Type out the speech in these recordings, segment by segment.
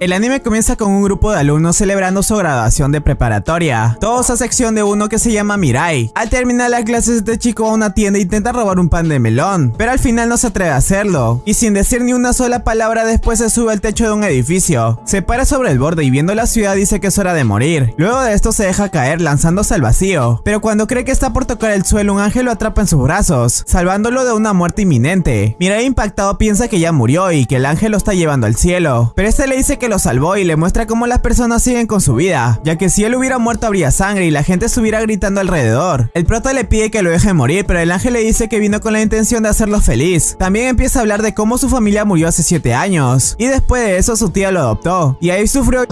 El anime comienza con un grupo de alumnos celebrando su graduación de preparatoria, todos a sección de uno que se llama Mirai. Al terminar las clases este chico va a una tienda e intenta robar un pan de melón, pero al final no se atreve a hacerlo, y sin decir ni una sola palabra después se sube al techo de un edificio, se para sobre el borde y viendo la ciudad dice que es hora de morir. Luego de esto se deja caer lanzándose al vacío, pero cuando cree que está por tocar el suelo un ángel lo atrapa en sus brazos, salvándolo de una muerte inminente. Mirai impactado piensa que ya murió y que el ángel lo está llevando al cielo, pero este le dice que lo salvó y le muestra cómo las personas siguen con su vida, ya que si él hubiera muerto habría sangre y la gente estuviera gritando alrededor. El prota le pide que lo deje morir, pero el ángel le dice que vino con la intención de hacerlo feliz. También empieza a hablar de cómo su familia murió hace 7 años, y después de eso su tía lo adoptó, y ahí sufrió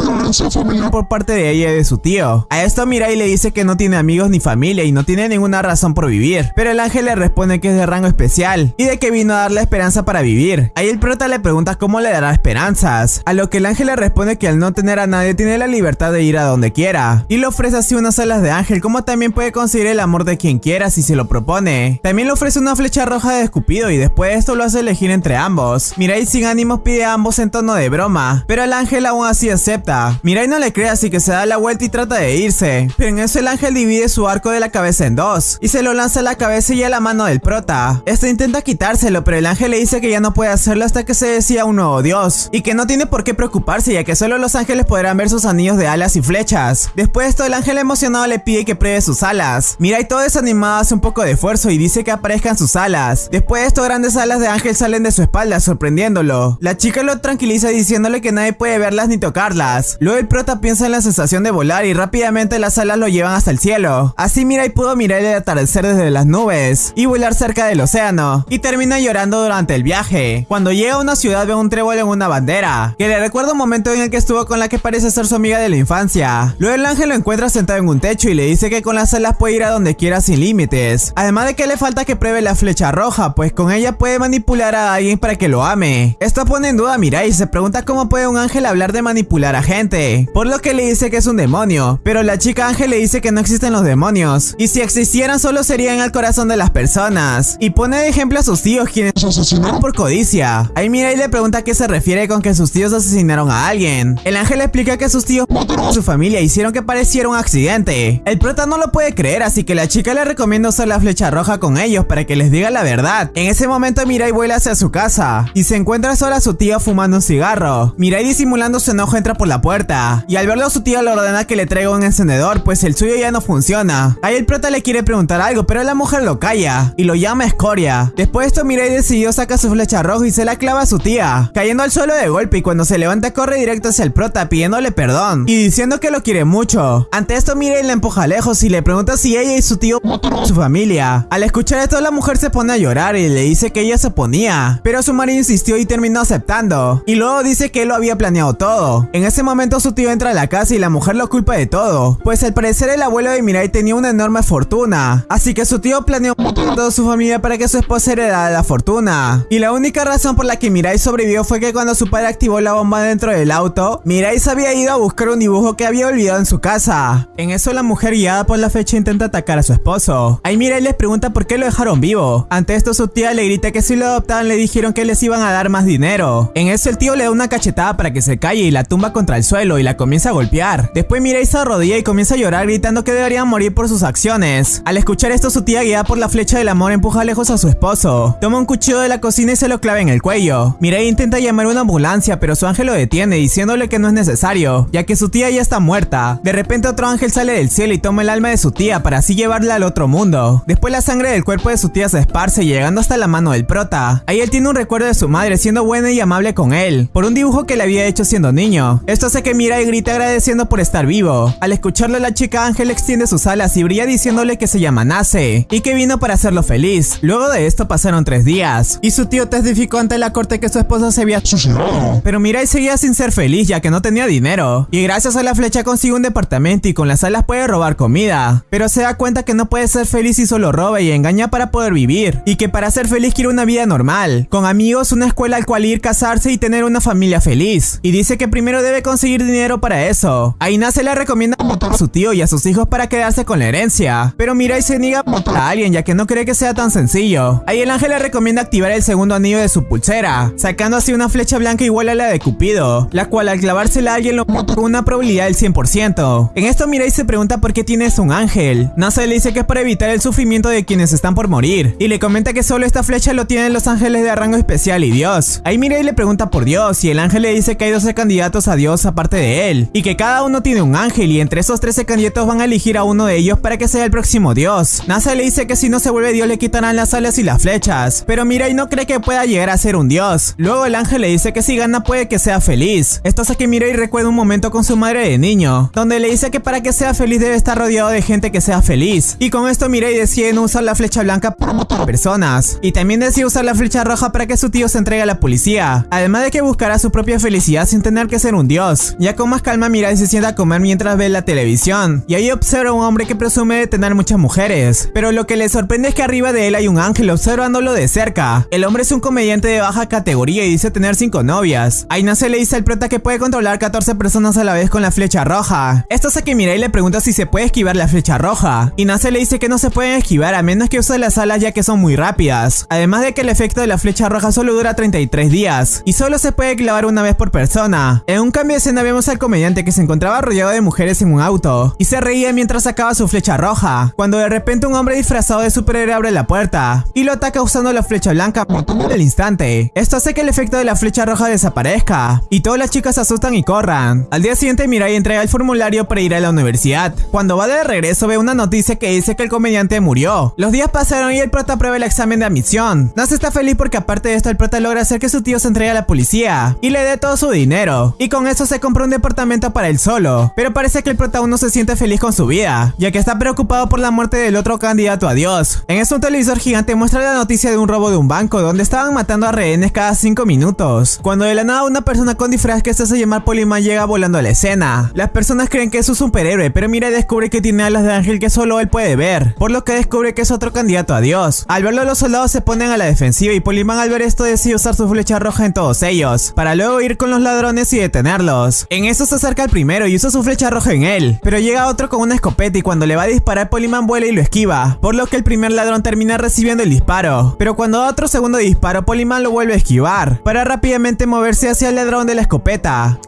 por parte de ella y de su tío. A esto Mirai le dice que no tiene amigos ni familia y no tiene ninguna razón por vivir, pero el ángel le responde que es de rango especial, y de que vino a darle esperanza para vivir. Ahí el prota le pregunta cómo le dará esperanzas, a lo que el ángel le responde que al no tener a nadie tiene la libertad de ir a donde quiera, y le ofrece así unas alas de ángel como también puede conseguir el amor de quien quiera si se lo propone. También le ofrece una flecha roja de escupido y después de esto lo hace elegir entre ambos. Mirai sin ánimos pide a ambos en tono de broma, pero el ángel aún así acepta. Mirai no le cree así que se da la vuelta y trata de irse, pero en eso el ángel divide su arco de la cabeza en dos, y se lo lanza a la cabeza y a la mano del prota. Este intenta quitárselo, pero el ángel le dice que ya no puede hacerlo hasta que se decía un nuevo dios, y que no tiene por qué preocuparse ya que solo los ángeles podrán ver sus anillos de alas y flechas. Después de esto, el ángel emocionado le pide que pruebe sus alas. Mirai todo desanimado hace un poco de esfuerzo y dice que aparezcan sus alas. Después de esto, grandes alas de ángel salen de su espalda, sorprendiéndolo. La chica lo tranquiliza diciéndole que nadie puede verlas ni tocarlas. Luego el prota piensa en la sensación de volar y rápidamente las alas lo llevan hasta el cielo. Así Mirai pudo mirar el atardecer desde las nubes y volar cerca del océano. Y termina llorando durante el viaje. Cuando llega a una ciudad ve un trébol en una bandera, que le recuerda un momento en el que estuvo con la que parece ser su amiga de la infancia. Luego el ángel lo encuentra sentado en un techo y le dice que con las alas puede ir a donde quiera sin límites. Además de que le falta que pruebe la flecha roja, pues con ella puede manipular a alguien para que lo ame. Esto pone en duda a Mirai y se pregunta cómo puede un ángel hablar de manipular a gente, por lo que le dice que es un demonio, pero la chica ángel le dice que no existen los demonios, y si existieran solo serían al corazón de las personas, y pone de ejemplo a sus tíos quienes asesinaron por codicia. Ahí Mirai le pregunta a qué se refiere con que sus tíos asesinaron a alguien. El ángel explica que sus tíos mataron su familia hicieron que pareciera un accidente. El prota no lo puede creer, así que la chica le recomienda usar la flecha roja con ellos para que les diga la verdad. En ese momento Mirai vuela hacia su casa y se encuentra sola su tío fumando un cigarro. Mirai disimulando su enojo entra por la puerta y al verlo su tío le ordena que le traiga un encendedor pues el suyo ya no funciona. Ahí el prota le quiere preguntar algo pero la mujer lo calla y lo llama escoria. Después de esto Mirai decidió sacar su flecha roja y se la clava a su tía, cayendo al suelo de golpe y cuando se levanta corre directo hacia el prota pidiéndole perdón y diciendo que lo quiere mucho. Ante esto Mirai la empuja lejos y le pregunta si ella y su tío su familia. Al escuchar esto la mujer se pone a llorar y le dice que ella se oponía, pero su marido insistió y terminó aceptando. Y luego dice que él lo había planeado todo. En ese momento su tío entra a la casa y la mujer lo culpa de todo, pues al parecer el abuelo de Mirai tenía una enorme fortuna, así que su tío planeó toda su familia para que su esposa heredara la fortuna. Y la única razón por la que Mirai sobrevivió fue que cuando su padre activó la bomba dentro del auto, Mirai se había ido a buscar un dibujo que había olvidado en su casa. En eso la mujer guiada por la fecha intenta atacar a su esposo. Ahí Mirai les pregunta por qué lo dejaron vivo. Ante esto su tía le grita que si lo adoptaban le dijeron que les iban a dar más dinero. En eso el tío le da una cachetada para que se calle y la tumba contra el suelo y la comienza a golpear. Después Mirai se arrodilla y comienza a llorar gritando que deberían morir por sus acciones. Al escuchar esto su tía guiada por la flecha del amor empuja lejos a su esposo. Toma un cuchillo de la cocina y se lo clava en el cuello. Mirai intenta llamar una ambulancia pero su ángel lo detiene diciéndole que no es necesario, ya que su tía ya está muerta. De repente otro ángel sale del cielo y toma el alma de su tía para así llevarla al otro mundo. Después la sangre del cuerpo de su tía se esparce llegando hasta la mano del prota. Ahí él tiene un recuerdo de su madre siendo buena y amable con él, por un dibujo que le había hecho siendo niño. Esto hace que Mirai grite agradeciendo por estar vivo. Al escucharlo la chica ángel extiende sus alas y brilla diciéndole que se llama Nace y que vino para hacerlo feliz. Luego de esto pasaron tres días y su tío testificó ante la corte que su esposa se había suicidado. Pero Mirai seguía sin ser feliz ya que no tenía dinero y gracias a la flecha consigue un departamento y con las alas puede robar comida. Pero se da cuenta que no puede ser feliz si solo roba y engaña para poder vivir y que para ser feliz quiere una vida normal, con amigos, una escuela al cual ir, casarse y tener una familia feliz. Y dice que primero debe conseguir dinero para eso. Ahí nace le recomienda matar a su tío y a sus hijos para quedarse con la herencia. Pero Mirai se niega a a alguien ya que no cree que sea tan sencillo. Ahí el ángel le recomienda activar el segundo anillo de su pulsera, sacando así una flecha blanca igual a la de Cupido. La cual al clavársela a alguien lo con una probabilidad del 100%. En esto Mirai se pregunta por qué tienes un ángel. NASA le dice que es para evitar el sufrimiento de quienes están por morir, y le comenta que solo esta flecha lo tienen los ángeles de rango especial y Dios. Ahí Mirai le pregunta por Dios, y el ángel le dice que hay 12 candidatos a Dios aparte de él, y que cada uno tiene un ángel, y entre esos 13 candidatos van a elegir a uno de ellos para que sea el próximo Dios. NASA le dice que si no se vuelve Dios le quitarán las alas y las flechas, pero Mirai no cree que pueda llegar a ser un Dios. Luego el ángel le dice que si gana puede que sea feliz. Esto hace que Mirai recuerda un momento con su madre de niño, donde le dice que para que sea feliz debe estar rodeado de gente que sea feliz. Y con esto Mirai decide no usar la flecha blanca para matar personas. Y también decide usar la flecha roja para que su tío se entregue a la policía. Además de que buscará su propia felicidad sin tener que ser un dios. Ya con más calma Mirai se sienta a comer mientras ve la televisión. Y ahí observa a un hombre que presume de tener muchas mujeres. Pero lo que le sorprende es que arriba de él hay un ángel observándolo de cerca. El hombre es un comediante de baja categoría y dice tener 5 novias. Aina se le dice al prota que puede controlar 14 personas a la vez con la flecha roja. Esto hace que Mirai le pregunta si se puede esquivar la flecha roja. Y Nase le dice que no se pueden esquivar a menos que use las alas ya que son muy rápidas. Además de que el efecto de la flecha roja solo dura 33 días. Y solo se puede clavar una vez por persona. En un cambio de escena vemos al comediante que se encontraba rodeado de mujeres en un auto. Y se reía mientras sacaba su flecha roja. Cuando de repente un hombre disfrazado de superhéroe abre la puerta. Y lo ataca usando la flecha blanca al instante. Esto hace que el efecto de la flecha roja desaparezca. Y todas las chicas se asustan y corran. Al día siguiente Mirai entrega el formulario para ir a la universidad. Cuando va de regreso ve una noticia que dice que el comediante murió. Los días pasaron y el prota prueba el examen de admisión. Nase está feliz porque aparte de esto el prota logra hacer que su tío se entregue a la policía y le dé todo su dinero. Y con eso se compra un departamento para él solo. Pero parece que el prota aún no se siente feliz con su vida, ya que está preocupado por la muerte del otro candidato a Dios. En eso un televisor gigante muestra la noticia de un robo de un banco donde estaban matando a rehenes cada 5 minutos. Cuando de la nada una persona con disfraz que se hace llamar Poliman llega volando a la escena. Las personas creen que es un superhéroe, pero mira y descubre que tiene alas de ángel que solo él puede ver, por lo que descubre que es otro candidato a Dios. Al verlo los soldados se ponen a la defensiva y Poliman al ver esto decide usar su flecha roja en todos ellos, para luego ir con los ladrones y detenerlos. En eso se acerca el primero y usa su flecha roja en él, pero llega otro con una escopeta y cuando le va a disparar Poliman vuela y lo esquiva, por lo que el primer ladrón termina recibiendo el disparo. Pero cuando da otro segundo disparo, Poliman lo vuelve a esquivar, para rápidamente moverse hacia el ladrón de la escopeta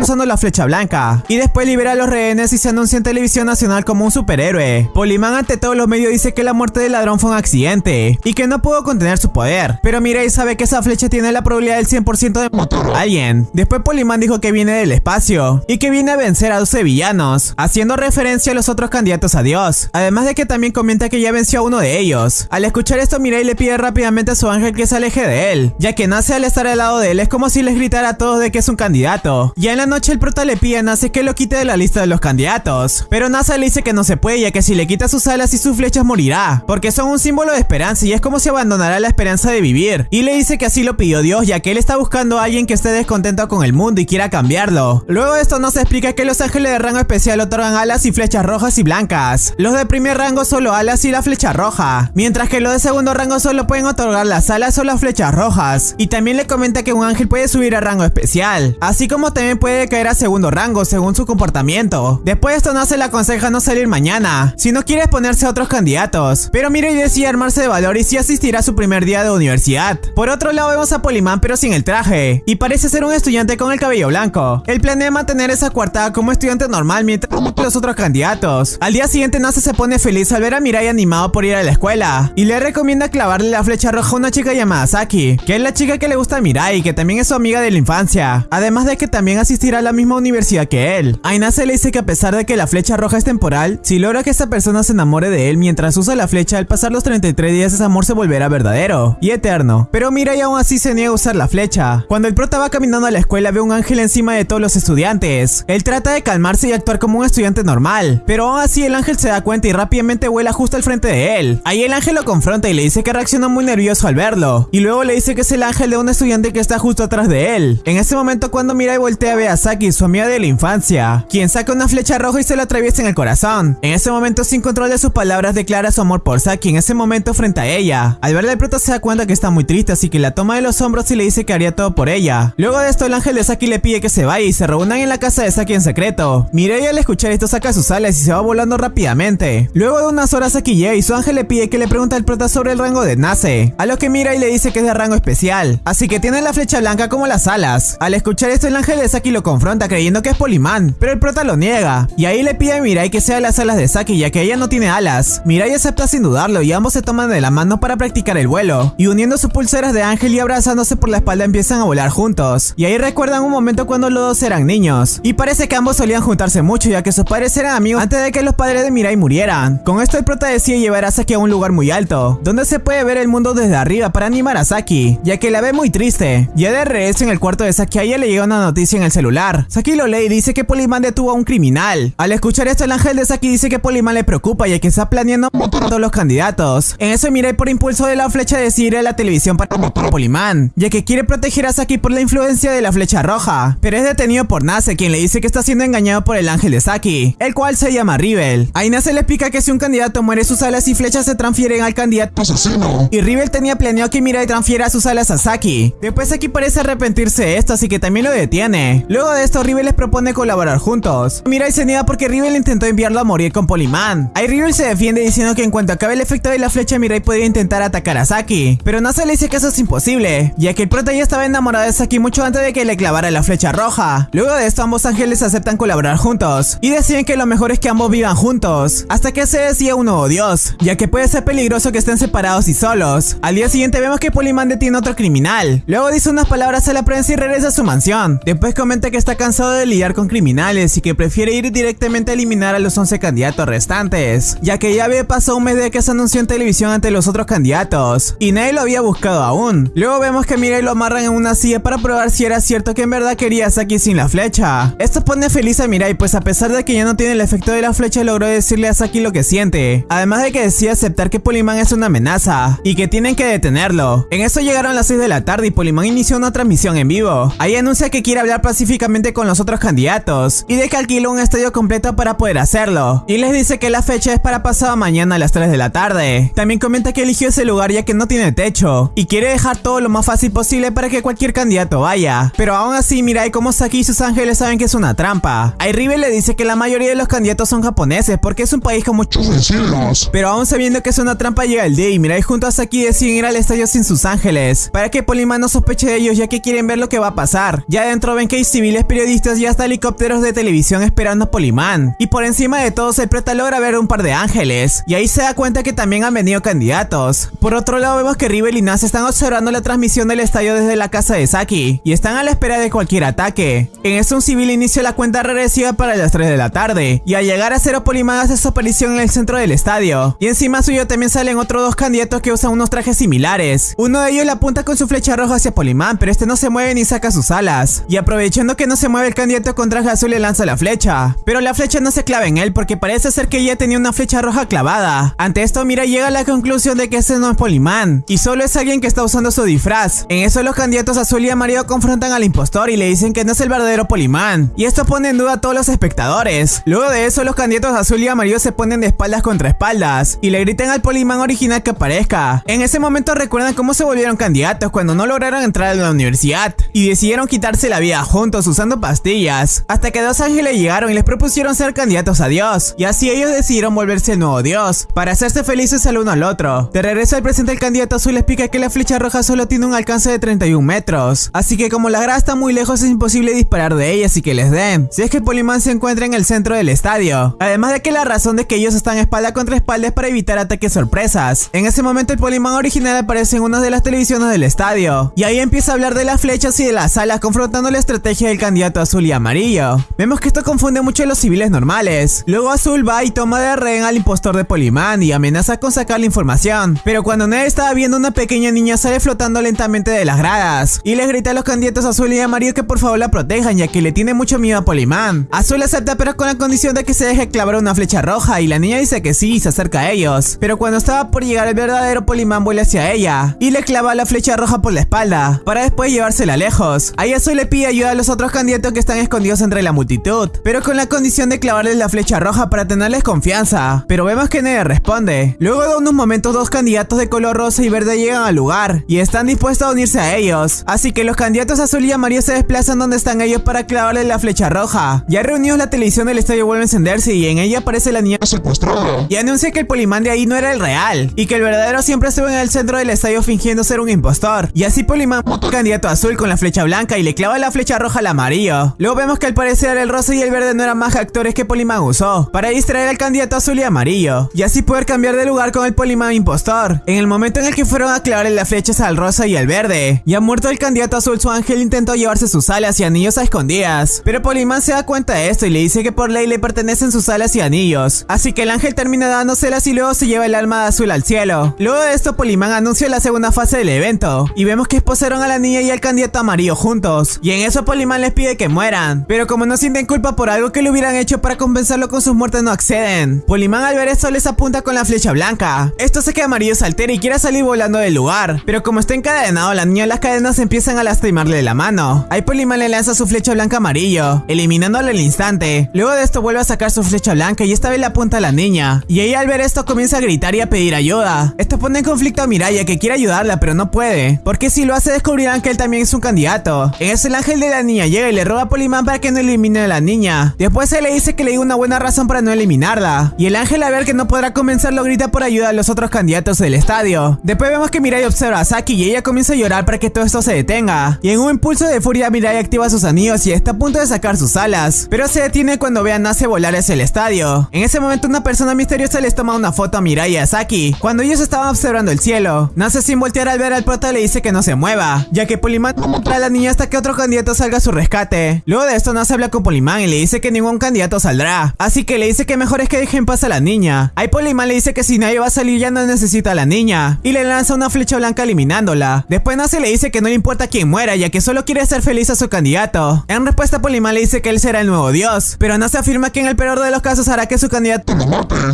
usando la flecha blanca y después libera a los rehenes y se anuncia en televisión nacional como un superhéroe. Poliman ante todos los medios dice que la muerte del ladrón fue un accidente y que no pudo contener su poder, pero Mirai sabe que esa flecha tiene la probabilidad del 100% de matar a alguien. Después Poliman dijo que viene del espacio y que viene a vencer a 12 villanos, haciendo referencia a los otros candidatos a Dios, además de que también comenta que ya venció a uno de ellos. Al escuchar esto Mirai le pide rápidamente a su ángel que se aleje de él, ya que Nace al estar al lado de él es como si les gritara a todos de que es un candidato. Ya en la noche el prota le pide a Nase que lo quite de la lista de los candidatos, pero Nasa le dice que no se puede ya que si le quita sus alas y sus flechas morirá, porque son un símbolo de esperanza y es como si abandonara la esperanza de vivir. Y le dice que así lo pidió Dios ya que él está buscando a alguien que esté descontento con el mundo y quiera cambiarlo. Luego de esto nos explica que los ángeles de rango especial otorgan alas y flechas rojas y blancas. Los de primer rango solo alas y la flecha roja, mientras que los de segundo rango solo pueden otorgar las alas o las flechas rojas. Y también le comenta que un ángel puede subir a rango especial, así como también puede caer a segundo rango según su comportamiento. Después de esto Nace le aconseja no salir mañana, si no quiere exponerse a otros candidatos. Pero Mirai decide armarse de valor y sí asistirá a su primer día de universidad. Por otro lado vemos a Poliman pero sin el traje, y parece ser un estudiante con el cabello blanco. Él planea mantener esa coartada como estudiante normal mientras los otros candidatos. Al día siguiente Nase se pone feliz al ver a Mirai animado por ir a la escuela, y le recomienda clavarle la flecha roja a una chica llamada Saki, que es la chica que le gusta a Mirai, que también es su amiga de la infancia. Además de que también asistirá a la misma universidad que él. Aina se le dice que a pesar de que la flecha roja es temporal, si logra que esta persona se enamore de él mientras usa la flecha, al pasar los 33 días ese amor se volverá verdadero y eterno. Pero Mirai aún así se niega a usar la flecha. Cuando el prota va caminando a la escuela ve un ángel encima de todos los estudiantes. Él trata de calmarse y actuar como un estudiante normal, pero aún así el ángel se da cuenta y rápidamente vuela justo al frente de él. Ahí el ángel lo confronta y le dice que reacciona muy nervioso al verlo, y luego le dice que es el ángel de un estudiante que está justo atrás de él. En ese momento cuando Mirai voltea a Saki, su amiga de la infancia, quien saca una flecha roja y se la atraviesa en el corazón. En ese momento sin control de sus palabras declara su amor por Saki en ese momento frente a ella. Al verla el prota se da cuenta que está muy triste así que la toma de los hombros y le dice que haría todo por ella. Luego de esto el ángel de Saki le pide que se vaya y se reúnan en la casa de Saki en secreto. Mirai al escuchar esto saca sus alas y se va volando rápidamente. Luego de unas horas Saki llega y su ángel le pide que le pregunte al prota sobre el rango de Nase, a lo que Mirai le dice que es de rango especial, así que tiene la flecha blanca como las alas. Al escuchar esto el ángel de Saki lo confronta creyendo que es Polimán, pero el prota lo niega. Y ahí le pide a Mirai que sea las alas de Saki ya que ella no tiene alas. Mirai acepta sin dudarlo y ambos se toman de la mano para practicar el vuelo. Y uniendo sus pulseras de ángel y abrazándose por la espalda empiezan a volar juntos. Y ahí recuerdan un momento cuando los dos eran niños. Y parece que ambos solían juntarse mucho ya que sus padres eran amigos antes de que los padres de Mirai murieran. Con esto el prota decide llevar a Saki a un lugar muy alto, donde se puede ver el mundo desde arriba para animar a Saki, ya que la ve muy triste. Ya de regreso en el cuarto de Saki a ella le llega una noticia en el celular. Saki lo lee y dice que Poliman detuvo a un criminal. Al escuchar esto el ángel de Saki dice que Poliman le preocupa ya que está planeando matar a todos los candidatos. En eso Mirai por impulso de la flecha decide ir a la televisión para matar a Poliman, ya que quiere proteger a Saki por la influencia de la flecha roja. Pero es detenido por Nase quien le dice que está siendo engañado por el ángel de Saki, el cual se llama Rivel. Ahí Nase le explica que si un candidato muere sus alas y flechas se transfieren al candidato asesino. y Rivel tenía planeado que Mirai transfiera sus alas a Saki. Después Saki parece arrepentirse de esto, así que también lo detiene. Luego de esto, Rivel les propone colaborar juntos. Mirai se niega porque Rivel intentó enviarlo a morir con Poliman. Ahí Rivel se defiende diciendo que en cuanto acabe el efecto de la flecha, Mirai podría intentar atacar a Saki. Pero Nasa le dice que eso es imposible, ya que el prota ya estaba enamorado de Saki mucho antes de que le clavara la flecha roja. Luego de esto, ambos ángeles aceptan colaborar juntos y deciden que lo mejor es que ambos vivan juntos, hasta que se decía un nuevo dios, ya que puede ser peligroso que estén separados y solos. Al día siguiente vemos que Poliman detiene a otro criminal. Luego dice unas palabras a la prensa y regresa su mansión. Después comenta que está cansado de lidiar con criminales y que prefiere ir directamente a eliminar a los 11 candidatos restantes, ya que ya había pasado un mes de que se anunció en televisión ante los otros candidatos y nadie lo había buscado aún. Luego vemos que Mirai lo amarran en una silla para probar si era cierto que en verdad quería a Saki sin la flecha. Esto pone feliz a Mirai pues a pesar de que ya no tiene el efecto de la flecha logró decirle a Saki lo que siente, además de que decide aceptar que Poliman es una amenaza y que tienen que detenerlo. En eso llegaron las 6 de la tarde y Poliman inició una transmisión en vivo. Ahí anuncia que quiere hablar pacíficamente con los otros candidatos y de que alquiló un estadio completo para poder hacerlo. Y les dice que la fecha es para pasado mañana a las 3 de la tarde. También comenta que eligió ese lugar ya que no tiene techo y quiere dejar todo lo más fácil posible para que cualquier candidato vaya. Pero aún así Mirai como Saki y sus ángeles saben que es una trampa. A Rivel le dice que la mayoría de los candidatos son japoneses porque es un país con muchos vecinos. pero aún sabiendo que es una trampa llega el día y Mirai junto a Saki deciden ir al estadio sin sus ángeles para que Poliman no sospeche de ellos ya que quieren ver lo que va a pasar. Ya adentro ven que hay civiles, periodistas y hasta helicópteros de televisión esperando a Poliman. Y por encima de todos el prota logra ver un par de ángeles y ahí se da cuenta que también han venido candidatos. Por otro lado vemos que Rivel y Nas están observando la transmisión del estadio desde la casa de Saki y están a la espera de cualquier ataque. En eso un civil inicia la cuenta regresiva para las 3 de la tarde y al llegar a cero Poliman hace su aparición en el centro del estadio. Y encima suyo también salen otros dos candidatos que usan unos trajes similares. Uno de ellos le apunta con su flecha roja hacia Poliman, pero este no se mueve ni saca sus alas. Y aprovechando que no se mueve el candidato con traje azul le lanza la flecha. Pero la flecha no se clava en él porque parece ser que ella tenía una flecha roja clavada. Ante esto Mira llega a la conclusión de que ese no es Poliman y solo es alguien que está usando su disfraz. En eso los candidatos azul y amarillo confrontan al impostor y le dicen que no es el verdadero Poliman. Y esto pone en duda a todos los espectadores. Luego de eso los candidatos azul y amarillo se ponen de espaldas contra espaldas y le gritan al Poliman original que aparezca. En ese momento recuerdan cómo se volvieron candidatos cuando no lograron entrar a la universidad y decidieron quitarse la vida juntos usando pastillas. Hasta que dos ángeles llegaron y les propusieron ser candidatos a Dios. Y así ellos decidieron volverse el nuevo Dios para hacerse felices el uno al otro. De regreso al presente el candidato azul explica que la flecha roja solo tiene un alcance de 31 metros. Así que como la grada está muy lejos es imposible disparar de ella así que les den. Si es que Poliman se encuentra en el centro del estadio. Además de que la razón de que ellos están espalda contra espalda es para evitar ataques sorpresas. En ese momento el Poliman original aparece en una de las televisiones del estadio. Y ahí empieza a hablar de las flechas y de las alas confrontando la estrategia del candidato azul y amarillo. Vemos que esto confunde mucho a los civiles normales. Luego Azul va y toma de rehén al impostor de Poliman y amenaza con sacar la información. Pero cuando Ned estaba viendo una pequeña niña sale flotando lentamente de las gradas y les grita a los candidatos azul y amarillo que por favor la protejan ya que le tiene mucho miedo a Poliman. Azul acepta pero con la condición de que se deje clavar una flecha roja y la niña dice que sí y se acerca a ellos. Pero cuando estaba por llegar el verdadero Poliman vuela hacia ella y le clava la flecha roja por la espalda para después llevársela lejos. Ahí Azul le pide ayuda a los otros candidatos que están escondidos entre la multitud, pero con la condición de clavarles la flecha roja para tenerles confianza. Pero vemos que nadie responde. Luego de unos momentos dos candidatos de color rosa y verde llegan al lugar y están dispuestos a unirse a ellos. Así que los candidatos azul y amarillo se desplazan donde están ellos para clavarles la flecha roja. Ya reunidos la televisión del estadio vuelve a encenderse y en ella aparece la niña secuestrada. y anuncia que el polimán de ahí no era el real y que el verdadero siempre estuvo en el centro del estadio fingiendo ser un impostor. Y así Polimán, candidato azul con la flecha blanca y le clava la flecha roja al amarillo. Luego vemos que al parecer el rosa y el verde no eran más actores que Poliman usó para distraer al candidato azul y amarillo y así poder cambiar de lugar con el Poliman impostor. En el momento en el que fueron a clavarle las flechas al rosa y al verde, ya muerto el candidato azul, su ángel intentó llevarse sus alas y anillos a escondidas, pero Poliman se da cuenta de esto y le dice que por ley le pertenecen sus alas y anillos, así que el ángel termina dándoselas y luego se lleva el alma de azul al cielo. Luego de esto, Poliman anuncia la segunda fase del evento y vemos que esposaron a la niña y al candidato amarillo juntos, y en eso Poliman les pide que mueran, pero como no sienten culpa por algo que le hubieran hecho para compensarlo con sus muertes no acceden. Poliman al ver esto les apunta con la flecha blanca. Esto hace que Amarillo se altera y quiera salir volando del lugar, pero como está encadenado, la niña las cadenas empiezan a lastimarle la mano. Ahí Poliman le lanza su flecha blanca amarillo, eliminándole al instante. Luego de esto vuelve a sacar su flecha blanca y esta vez le apunta a la niña, y ella al ver esto comienza a gritar y a pedir ayuda. Esto pone en conflicto a Miraya que quiere ayudarla pero no puede, porque si lo hace descubrirán que él también es un candidato. En eso el ángel de la niña llega y le roba a Poliman para que no elimine a la niña. Después él le dice que le diga una buena razón para no eliminarla. Y el ángel al ver que no podrá convencerlo grita por ayuda a los otros candidatos del estadio. Después vemos que Mirai observa a Saki y ella comienza a llorar para que todo esto se detenga. Y en un impulso de furia Mirai activa sus anillos y está a punto de sacar sus alas. Pero se detiene cuando ve a Nace volar hacia el estadio. En ese momento una persona misteriosa les toma una foto a Mirai y a Saki. Cuando ellos estaban observando el cielo. Nace sin voltear al ver al prota le dice que no se mueva. Ya que Poliman a la niña hasta que otro candidato salga a su rescate. Luego de esto Nace habla con Poliman y le dice que ningún candidato saldrá. Así que le dice que mejor es que dejen pasar a la niña. Ahí Poliman le dice que si nadie va a salir ya no necesita a la niña. Y le lanza una flecha blanca eliminándola. Después Nace le dice que no le importa quién muera ya que solo quiere hacer feliz a su candidato. En respuesta Poliman le dice que él será el nuevo dios. Pero Nace afirma que en el peor de los casos hará que su candidato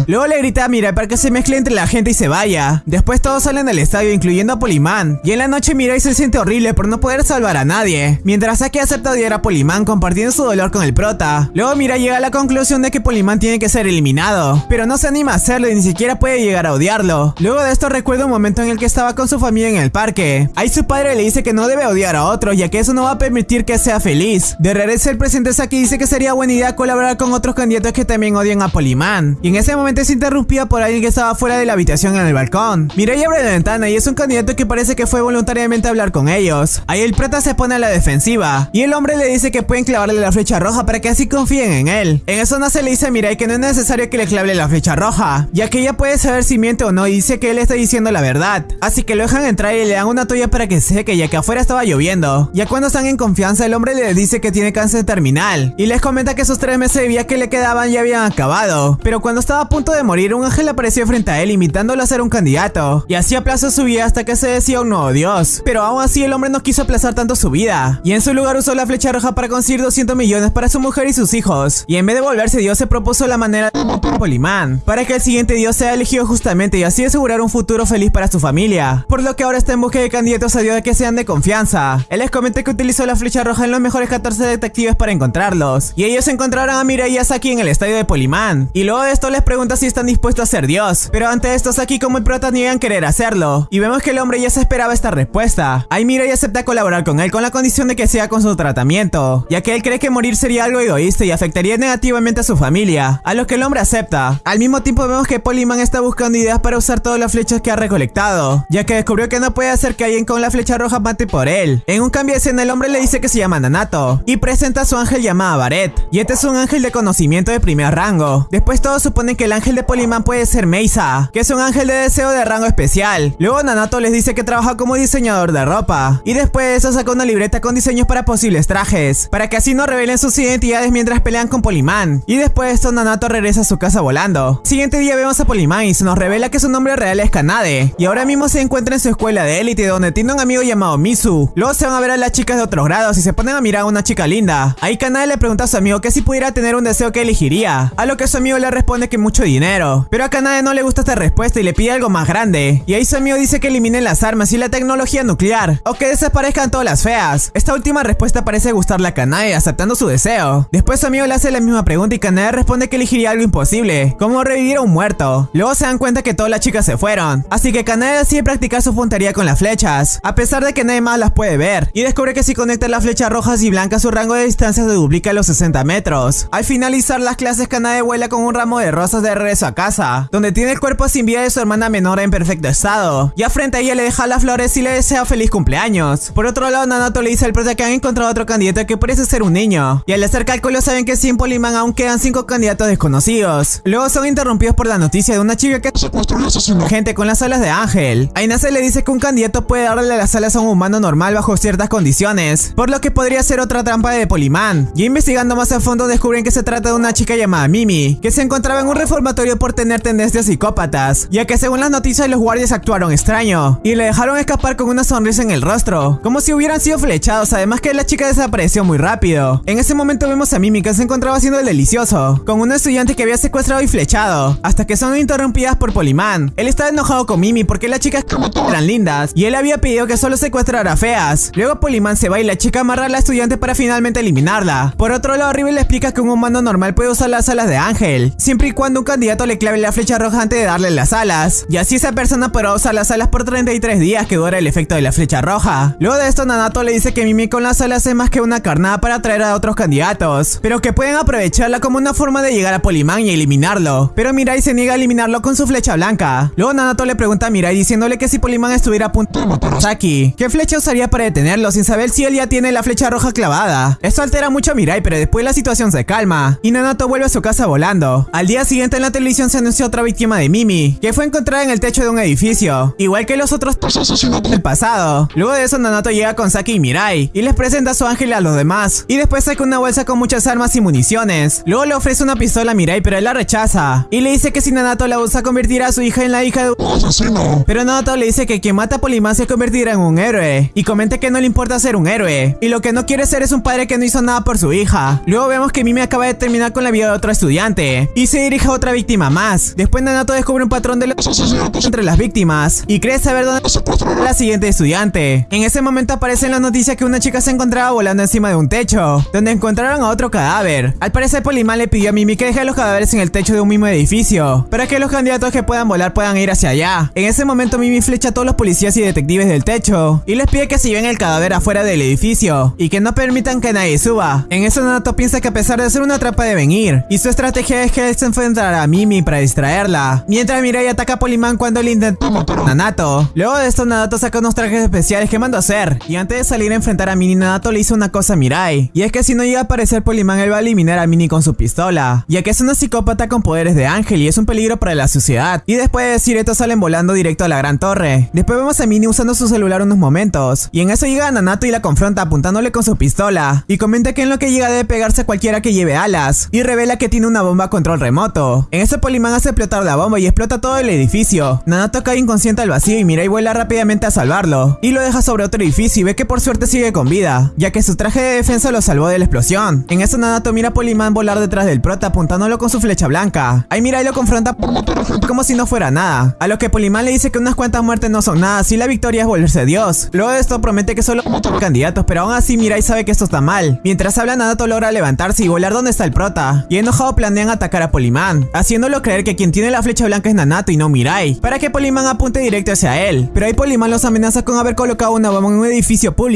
Luego le grita a Mirai para que se mezcle entre la gente y se vaya. Después todos salen del estadio incluyendo a Poliman. Y en la noche Mirai se siente horrible por no poder salvar a nadie. Mientras Saki acepta odiar a Poliman compartiendo su dolor con el prota. Luego Mirai llega a la conclusión de que Poliman tiene que ser eliminado. Pero no se anima a hacerlo y ni siquiera puede llegar a odiarlo. Luego de esto recuerda un momento en el que estaba con su familia en el parque. Ahí su padre le dice que no debe odiar a otro ya que eso no va a permitir que sea feliz. De regreso el presidente Saki dice que sería buena idea colaborar con otros candidatos que también odian a Poliman. Y en ese momento es interrumpida por alguien que estaba fuera de la habitación en el balcón. Mirai abre la ventana y es un candidato que parece que fue voluntariamente a hablar con ellos. Ahí el prota se pone a la defensiva y el hombre le dice que pueden clavarle la flecha roja para que así confíen en él. En eso Nace le dice a Mirai que no es necesario que le clave la flecha roja, ya que ella puede saber si miente o no y dice que él está diciendo la verdad. Así que lo dejan entrar y le dan una toalla para que seque ya que afuera estaba lloviendo. Ya cuando están en confianza el hombre le dice que tiene cáncer terminal y les comenta que esos tres meses de vida que le quedaban ya habían acabado. Pero cuando estaba a punto de morir un ángel apareció frente a él imitándolo a ser un candidato y así aplazó su vida hasta que se decía un nuevo dios. Pero aún así el hombre no quiso aplazar tanto su vida y en su lugar usó la flecha roja para conseguir 200 millones para su mujer y sus hijos. Y en vez de volverse dios se propuso la manera de matar a Poliman para que el siguiente dios sea elegido justamente y así asegurar un futuro feliz para su familia. Por lo que ahora está en busca de candidatos a dios que sean de confianza. Él les comenta que utilizó la flecha roja en los mejores 14 detectives para encontrarlos. Y ellos encontraron a Mirai y a Saki en el estadio de Poliman. Y luego de esto les pregunta si están dispuestos a ser dios. Pero ante esto Saki como el prota niegan querer hacerlo. Y vemos que el hombre ya se esperaba esta respuesta. Ahí Mirai acepta colaborar con él la condición de que sea con su tratamiento. Ya que él cree que morir sería algo egoísta y afectaría negativamente a su familia. A lo que el hombre acepta. Al mismo tiempo vemos que Poliman está buscando ideas para usar todas las flechas que ha recolectado. Ya que descubrió que no puede hacer que alguien con la flecha roja mate por él. En un cambio de escena el hombre le dice que se llama Nanato. Y presenta a su ángel llamado Baret. Y este es un ángel de conocimiento de primer rango. Después todos suponen que el ángel de Poliman puede ser Meisa, que es un ángel de deseo de rango especial. Luego Nanato les dice que trabaja como diseñador de ropa. Y después de eso saca una libreta con diseños para posibles trajes, para que así no revelen sus identidades mientras pelean con Poliman. Y después de esto Nanato regresa a su casa volando. Siguiente día vemos a Poliman y se nos revela que su nombre real es Kanade. Y ahora mismo se encuentra en su escuela de élite donde tiene un amigo llamado Misu. Luego se van a ver a las chicas de otros grados y se ponen a mirar a una chica linda. Ahí Kanade le pregunta a su amigo que si pudiera tener un deseo que elegiría. A lo que su amigo le responde que mucho dinero. Pero a Kanade no le gusta esta respuesta y le pide algo más grande. Y ahí su amigo dice que eliminen las armas y la tecnología nuclear. O que desaparezcan todas las feas. Esta última respuesta parece gustarle a Kanade aceptando su deseo. Después su amigo le hace la misma pregunta y Kanade responde que elegiría algo imposible. Como revivir a un muerto. Luego se dan cuenta que todas las chicas se fueron. Así que Kanade decide practicar su puntería con las flechas. A pesar de que nadie más las puede ver. Y descubre que si conecta las flechas rojas y blancas su rango de distancia se duplica a los 60 metros. Al finalizar las clases Kanade vuela con un ramo de rosas de regreso a casa. Donde tiene el cuerpo sin vida de su hermana menor en perfecto estado. Ya frente a ella le deja las flores y le desea feliz cumpleaños. Por otro lado Nanato Le dice al prota que han encontrado otro candidato que parece ser un niño. Y al hacer cálculos saben que sin Polimán aún quedan 5 candidatos desconocidos. Luego son interrumpidos por la noticia de una chica que gente con las alas de ángel. Ainase le dice que un candidato puede darle las alas a un humano normal bajo ciertas condiciones, por lo que podría ser otra trampa de Polimán. Y investigando más a fondo descubren que se trata de una chica llamada Mimi, que se encontraba en un reformatorio por tener tendencias psicópatas, ya que según las noticias los guardias actuaron extraño, y le dejaron escapar con una sonrisa en el rostro, como si hubieran sido flechados, además que la chica desapareció muy rápido. En ese momento vemos a Mimi que se encontraba haciendo el delicioso, con un estudiante que había secuestrado y flechado, hasta que son interrumpidas por Polimán. Él estaba enojado con Mimi porque las chicas eran lindas, y él había pedido que solo secuestrara feas. Luego Polimán se va y la chica amarra a la estudiante para finalmente eliminarla. Por otro lado, River le explica que un humano normal puede usar las alas de ángel, siempre y cuando un candidato le clave la flecha roja antes de darle las alas, y así esa persona podrá usar las alas por 33 días que dura el efecto de la flecha roja. Luego de esto, Nanato le dice que Mimi con las alas es más que una carnada para atraer a otros candidatos, pero que pueden aprovecharla como una forma de llegar a Polimán y eliminarlo. Pero Mirai se niega a eliminarlo con su flecha blanca. Luego Nanato le pregunta a Mirai diciéndole que si Polimán estuviera a punto de matar a Saki, ¿qué flecha usaría para detenerlo sin saber si él ya tiene la flecha roja clavada? Esto altera mucho a Mirai, pero después la situación se calma y Nanato vuelve a su casa volando. Al día siguiente en la televisión se anunció otra víctima de Mimi, que fue encontrada en el techo de un edificio, igual que los otros del pasado. Luego de eso Nanato llega con Saki Mirai y les presenta a su ángel a los demás. Y después saca una bolsa con muchas armas y municiones. Luego le ofrece una pistola a Mirai pero él la rechaza. Y le dice que si Nanato la usa convertirá a su hija en la hija de un Pero Nanato le dice que quien mata a Polimán se convertirá en un héroe. Y comenta que no le importa ser un héroe. Y lo que no quiere ser es un padre que no hizo nada por su hija. Luego vemos que Mimi acaba de terminar con la vida de otro estudiante. Y se dirige a otra víctima más. Después Nanato descubre un patrón de los asesinatos entre las víctimas. Y cree saber dónde la siguiente estudiante. En ese momento aparece en noticia que una chica se encontraba volando encima de un techo, donde encontraron a otro cadáver. Al parecer Polimán le pidió a Mimi que deje los cadáveres en el techo de un mismo edificio, para que los candidatos que puedan volar puedan ir hacia allá. En ese momento Mimi flecha a todos los policías y detectives del techo, y les pide que se lleven el cadáver afuera del edificio, y que no permitan que nadie suba. En eso Nanato piensa que a pesar de ser una trampa de venir, y su estrategia es que él se enfrentará a Mimi para distraerla, mientras Mirai ataca a Polimán cuando él intenta matar a Nanato. Luego de esto Nanato saca unos trajes especiales que mandó a hacer, y antes de salir a enfrentar a Mini Nanato le hizo una cosa a Mirai, y es que si no llega a aparecer Polimán él va a eliminar a Mini con su pistola, ya que es una psicópata con poderes de ángel y es un peligro para la sociedad. Y después de decir esto salen volando directo a la gran torre. Después vemos a Mini usando su celular unos momentos, y en eso llega Nanato y la confronta apuntándole con su pistola, y comenta que en lo que llega debe pegarse a cualquiera que lleve alas, y revela que tiene una bomba a control remoto. En eso Polimán hace explotar la bomba y explota todo el edificio. Nanato cae inconsciente al vacío y Mirai vuela rápidamente a salvarlo, y lo deja sobre otro edificio y ve que por suerte sigue con vida, ya que su traje de defensa lo salvó de la explosión. En eso Nanato mira a Polimán volar detrás del prota apuntándolo con su flecha blanca. Ahí Mirai lo confronta como si no fuera nada, a lo que Polimán le dice que unas cuantas muertes no son nada si la victoria es volverse Dios. Luego de esto promete que solo candidatos, pero aún así Mirai sabe que esto está mal. Mientras habla Nanato logra levantarse y volar donde está el prota, y enojado planean atacar a Polimán, haciéndolo creer que quien tiene la flecha blanca es Nanato y no Mirai, para que Polimán apunte directo hacia él. Pero ahí Polimán los amenaza con haber colocado una bomba en un edificio público,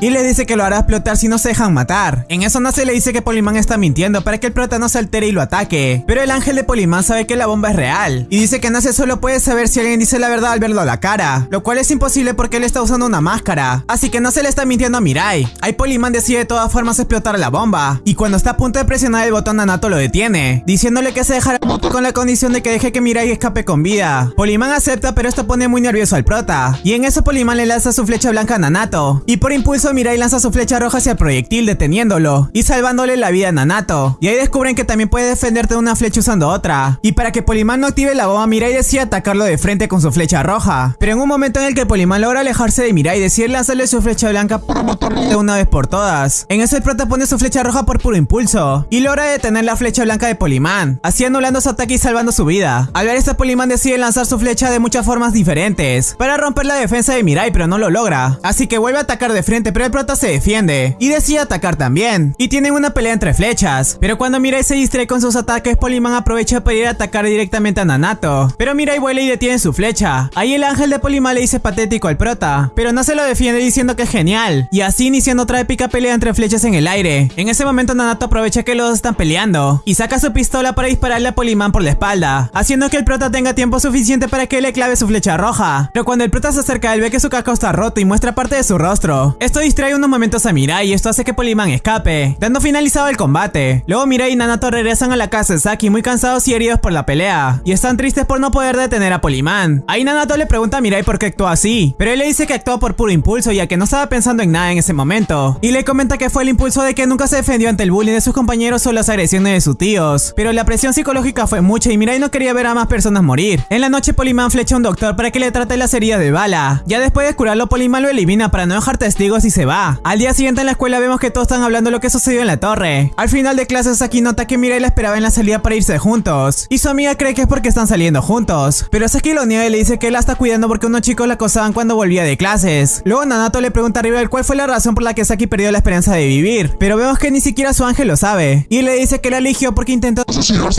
y le dice que lo hará explotar si no se dejan matar. En eso Nace le dice que Polimán está mintiendo para que el prota no se altere y lo ataque, pero el ángel de Polimán sabe que la bomba es real, y dice que Nace solo puede saber si alguien dice la verdad al verlo a la cara, lo cual es imposible porque él está usando una máscara, así que no se le está mintiendo a Mirai. Ahí Polimán decide de todas formas explotar la bomba, y cuando está a punto de presionar el botón Nanato lo detiene, diciéndole que se dejará con la condición de que deje que Mirai escape con vida. Polimán acepta pero esto pone muy nervioso al prota, y en eso Polimán le lanza su flecha blanca a Nanato, y por impulso Mirai lanza su flecha roja hacia el proyectil deteniéndolo, y salvándole la vida a Nanato, y ahí descubren que también puede defenderte de una flecha usando otra, y para que Polimán no active la bomba Mirai decide atacarlo de frente con su flecha roja, pero en un momento en el que Polimán logra alejarse de Mirai decide lanzarle su flecha blanca para de una vez por todas. En eso el prota pone su flecha roja por puro impulso, y logra detener la flecha blanca de Polimán, así anulando su ataque y salvando su vida. Al ver esto Polimán decide lanzar su flecha de muchas formas diferentes, para romper la defensa de Mirai pero no lo logra, así que vuelve a atacar de frente pero el prota se defiende, y decide atacar también, y tienen una pelea entre flechas, pero cuando Mirai se distrae con sus ataques Polimán aprovecha para ir a atacar directamente a Nanato, pero Mirai vuela y detiene su flecha, ahí el ángel de Polimán le dice patético al prota, pero no se lo defiende diciendo que es genial, y así iniciando otra épica pelea entre flechas en el aire. En ese momento Nanato aprovecha que los dos están peleando, y saca su pistola para dispararle a Polimán por la espalda, haciendo que el prota tenga tiempo suficiente para que le clave su flecha roja, pero cuando el prota se acerca él ve que su casco está roto y muestra parte de su rostro, Esto distrae unos momentos a Mirai y esto hace que Poliman escape, dando finalizado el combate. Luego Mirai y Nanato regresan a la casa de Saki muy cansados y heridos por la pelea, y están tristes por no poder detener a Poliman. Ahí Nanato le pregunta a Mirai por qué actuó así, pero él le dice que actuó por puro impulso ya que no estaba pensando en nada en ese momento, y le comenta que fue el impulso de que nunca se defendió ante el bullying de sus compañeros o las agresiones de sus tíos, pero la presión psicológica fue mucha y Mirai no quería ver a más personas morir. En la noche Poliman flecha a un doctor para que le trate las heridas de bala. Ya después de curarlo Poliman lo elimina para no dejar testigos y se va. Al día siguiente en la escuela vemos que todos están hablando de lo que sucedió en la torre. Al final de clases Saki nota que Mirai la esperaba en la salida para irse juntos, y su amiga cree que es porque están saliendo juntos, pero Saki lo niega y le dice que él la está cuidando porque unos chicos la acosaban cuando volvía de clases. Luego Nanato le pregunta a Rivel cuál fue la razón por la que Saki perdió la esperanza de vivir, pero vemos que ni siquiera su ángel lo sabe, y le dice que la eligió porque intentó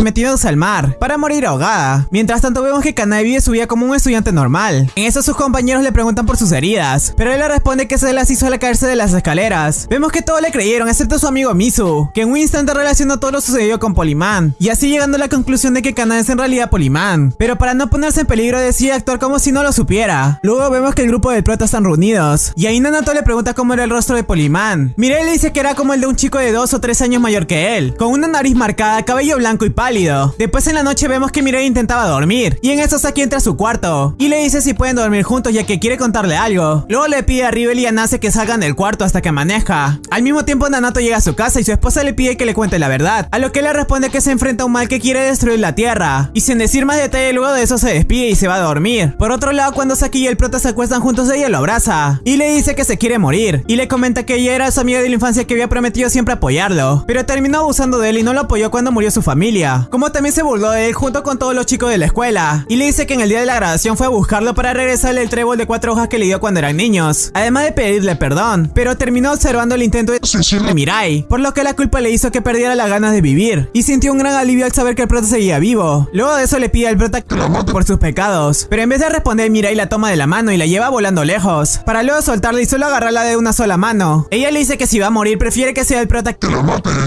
metiéndose al mar, para morir ahogada. Mientras tanto vemos que Kanai vive su vida como un estudiante normal. En eso sus compañeros le preguntan por sus heridas, pero él le responde que se las hizo al caerse de las escaleras. Vemos que todos le creyeron, excepto su amigo Misu, que en un instante relacionó todo lo sucedido con Poliman, y así llegando a la conclusión de que Kanai es en realidad Poliman. Pero para no ponerse en peligro decide actuar como si no lo supiera. Luego vemos que el grupo del prota están reunidos, y ahí Nanato le pregunta cómo era el rostro de Poliman. Mirai le dice que era como el de un chico de 2 o 3 años mayor que él, con una nariz marcada, cabello blanco y pálido. Después en la noche vemos que Mirai intentaba dormir, y en eso Saki entra a su cuarto, y le dice si pueden dormir juntos ya que quiere contarle algo. Luego le pide a Rivel y a Nase que salgan del cuarto hasta que maneja. Al mismo tiempo Nanato llega a su casa y su esposa le pide que le cuente la verdad, a lo que le responde que se enfrenta a un mal que quiere destruir la tierra, y sin decir más detalle luego de eso se despide y se va a dormir. Por otro lado cuando Saki y el prota se acuestan juntos ella lo abraza, y le dice que se quiere morir, y le comenta que ella era su amiga de la infancia que había prometido siempre apoyarlo, pero terminó abusando de él y no lo apoyó cuando murió su familia, como también se burló de él junto con todos los chicos de la escuela, y le dice que en el día de la graduación fue a buscarlo para regresarle el trébol de cuatro hojas que le dio cuando eran niños, además de pedirle perdón, pero terminó observando el intento de Mirai, por lo que la culpa le hizo que perdiera las ganas de vivir, y sintió un gran alivio al saber que el prota seguía vivo. Luego de eso le pide al prota por sus pecados, pero en vez de responder Mirai la toma de la mano y la lleva volando lejos, para luego soltarla y solo agarrarla de una sola mano. Ella le dice que si va a morir prefiere que sea el prota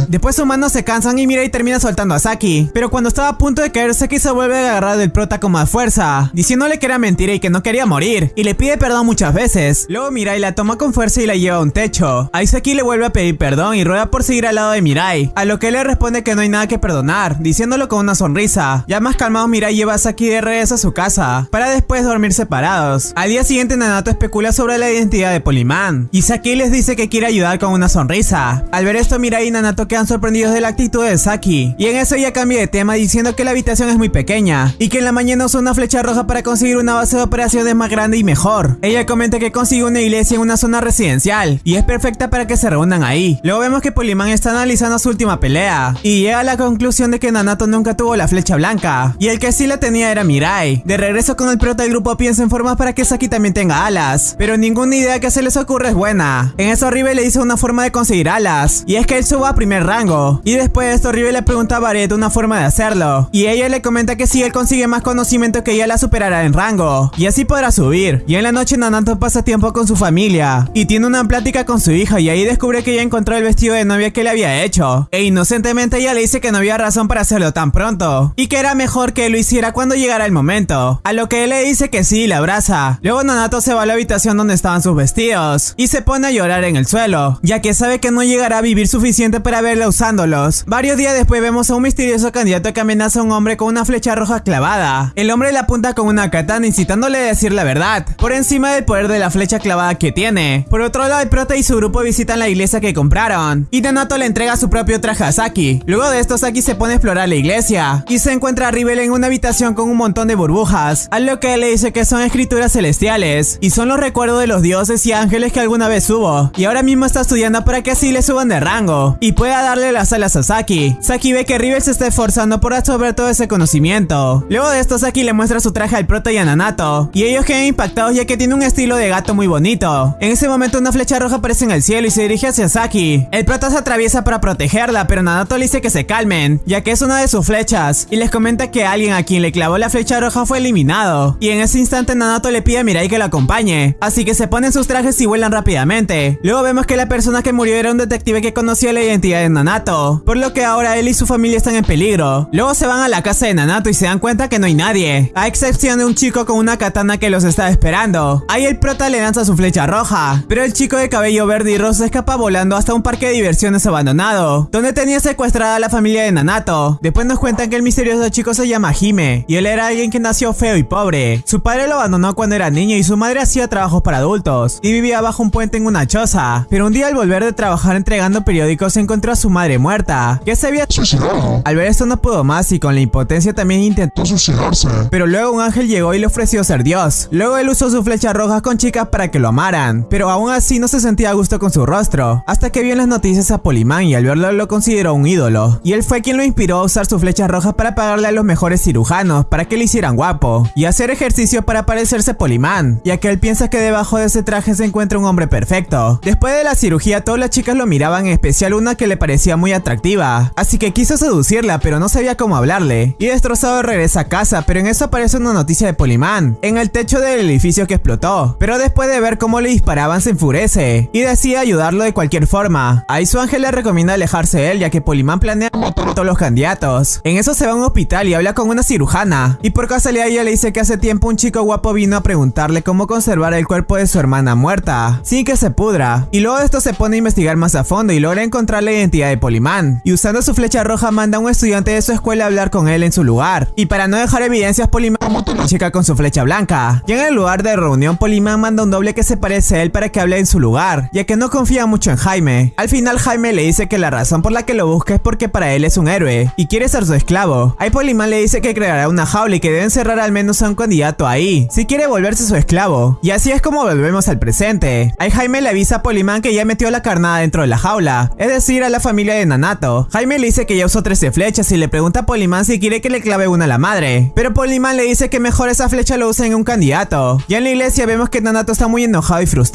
Después sus manos se cansan y Mirai termina soltando a Saki, pero cuando estaba a punto de caer Saki se vuelve a agarrar del prota como a fuerza, diciéndole que era mentira y que no quería morir, y le pide perdón muchas veces. Luego Mirai la toma con fuerza y la lleva a un techo. Ahí Saki le vuelve a pedir perdón y ruega por seguir al lado de Mirai, a lo que él le responde que no hay nada que perdonar, diciéndolo con una sonrisa. Ya más calmado Mirai lleva a Saki de regreso a su casa, para después dormir separados. Al día siguiente Nanato especula sobre la identidad de Poliman, y Saki les dice que quiere ayudar con una sonrisa. Al ver esto Mirai y Nanato quedan sorprendidos de la actitud de Saki, y en eso ella cambia de tema diciendo que la habitación es muy pequeña, y que en la mañana usa una flecha roja para conseguir una base de operaciones más grande y mejor. Ella comenta que consigue una iglesia en una zona residencial, y es perfecta para que se reúnan ahí. Luego vemos que Poliman está analizando su última pelea, y llega a la conclusión de que Nanato nunca tuvo la flecha blanca, y el que sí la tenía era Mirai. De regreso con el prota del grupo piensa en formas para que Saki también tenga alas, pero ninguna idea que se les ocurre es buena. En eso Ribe le dice una forma de conseguir alas, y es que él suba a primer rango, y después de esto Ribe le pregunta a Barret una forma de hacerlo, y ella le comenta que si él consigue más conocimiento que ella la superará en rango, y así podrá subir. Y en la noche Nanato pasa tiempo con su familia, y tiene una plática con su hija, y ahí descubre que ella encontró el vestido de novia que le había hecho, e inocentemente ella le dice que no había razón para hacerlo tan pronto, y que era mejor que lo hiciera cuando llegara el momento, a lo que él le dice que sí y la abraza. Luego Nanato se va a la habitación donde estaban sus vestidos, y se pone a llorar en el suelo, ya que sabe que no llegará a vivir suficiente para verla usándolos. Varios días después vemos a un misterioso candidato que amenaza a un hombre con una flecha roja clavada. El hombre le apunta con una katana incitándole a decir la verdad, por encima del poder de la flecha clavada que tiene. Por otro lado, el prota y su grupo visitan la iglesia que compraron, y Nanato le entrega su propio traje a Saki. Luego de esto, Saki se pone a explorar la iglesia, y se encuentra a Rivel en una habitación con un montón de burbujas, a lo que le dice que son escrituras celestiales, y son los recuerdos de los dioses y ángeles que alguna vez hubo, y ahora mismo está estudiando para que así le suban de rango, y pueda darle las alas a Saki. Saki ve que Rivel se está esforzando por absorber todo ese conocimiento. Luego de esto, Saki le muestra su traje al prota y a Nanato, y ellos quedan impactados ya que tiene un estilo de gato muy bonito. En ese momento una flecha roja aparece en el cielo y se dirige hacia Saki. El prota se atraviesa para protegerla, pero Nanato le dice que se calmen, ya que es una de sus flechas, y les comenta que alguien a quien le clavó la flecha roja fue eliminado. Y en ese instante Nanato le pide a Mirai que lo acompañe, así que se ponen sus trajes y vuelan rápidamente. Luego vemos que la persona que murió era un detective que conocía la identidad de Nanato, por lo que ahora él y su familia están en peligro. Luego se van a la casa de Nanato y se dan cuenta que no hay nadie, a excepción de un chico con una katana que los está esperando. Ahí el prota le lanza su flecha roja, roja. Pero el chico de cabello verde y rosa escapa volando hasta un parque de diversiones abandonado, donde tenía secuestrada a la familia de Nanato. Después nos cuentan que el misterioso chico se llama Hime, y él era alguien que nació feo y pobre. Su padre lo abandonó cuando era niño y su madre hacía trabajos para adultos, y vivía bajo un puente en una choza. Pero un día al volver de trabajar entregando periódicos encontró a su madre muerta, que se había suicidado. Al ver esto no pudo más y con la impotencia también intentó suicidarse. pero luego un ángel llegó y le ofreció ser Dios. Luego él usó su flecha roja con chicas para que lo amaran, pero aún así no se sentía a gusto con su rostro, hasta que vio en las noticias a Polimán y al verlo lo consideró un ídolo. Y él fue quien lo inspiró a usar su flecha roja para pagarle a los mejores cirujanos para que le hicieran guapo, y hacer ejercicio para parecerse a Polimán, ya que él piensa que debajo de ese traje se encuentra un hombre perfecto. Después de la cirugía todas las chicas lo miraban, en especial una que le parecía muy atractiva, así que quiso seducirla pero no sabía cómo hablarle, y destrozado regresa a casa, pero en eso aparece una noticia de Polimán, en el techo del edificio que explotó, pero después de ver cómo le disparaban se enfurece, y decide ayudarlo de cualquier forma. Ahí su ángel le recomienda alejarse de él ya que Polimán planea matar a todos los candidatos. En eso se va a un hospital y habla con una cirujana, y por casualidad ella le dice que hace tiempo un chico guapo vino a preguntarle cómo conservar el cuerpo de su hermana muerta, sin que se pudra, y luego de esto se pone a investigar más a fondo y logra encontrar la identidad de Polimán, y usando su flecha roja manda a un estudiante de su escuela a hablar con él en su lugar, y para no dejar evidencias Polimán chica con su flecha blanca. Y en el lugar de reunión Polimán manda un doble que se parece a él para que hable en su lugar, ya que no confía mucho en Jaime. Al final Jaime le dice que la razón por la que lo busca es porque para él es un héroe, y quiere ser su esclavo. Ahí Polimán le dice que creará una jaula y que debe encerrar al menos a un candidato ahí, si quiere volverse su esclavo. Y así es como volvemos al presente. Ahí Jaime le avisa a Polimán que ya metió la carnada dentro de la jaula, es decir, a la familia de Nanato. Jaime le dice que ya usó 13 flechas y le pregunta a Polimán si quiere que le clave una a la madre. Pero Polimán le dice que mejor esa flecha lo use en un candidato. Ya en la iglesia vemos que Nanato está muy enojado y frustrado.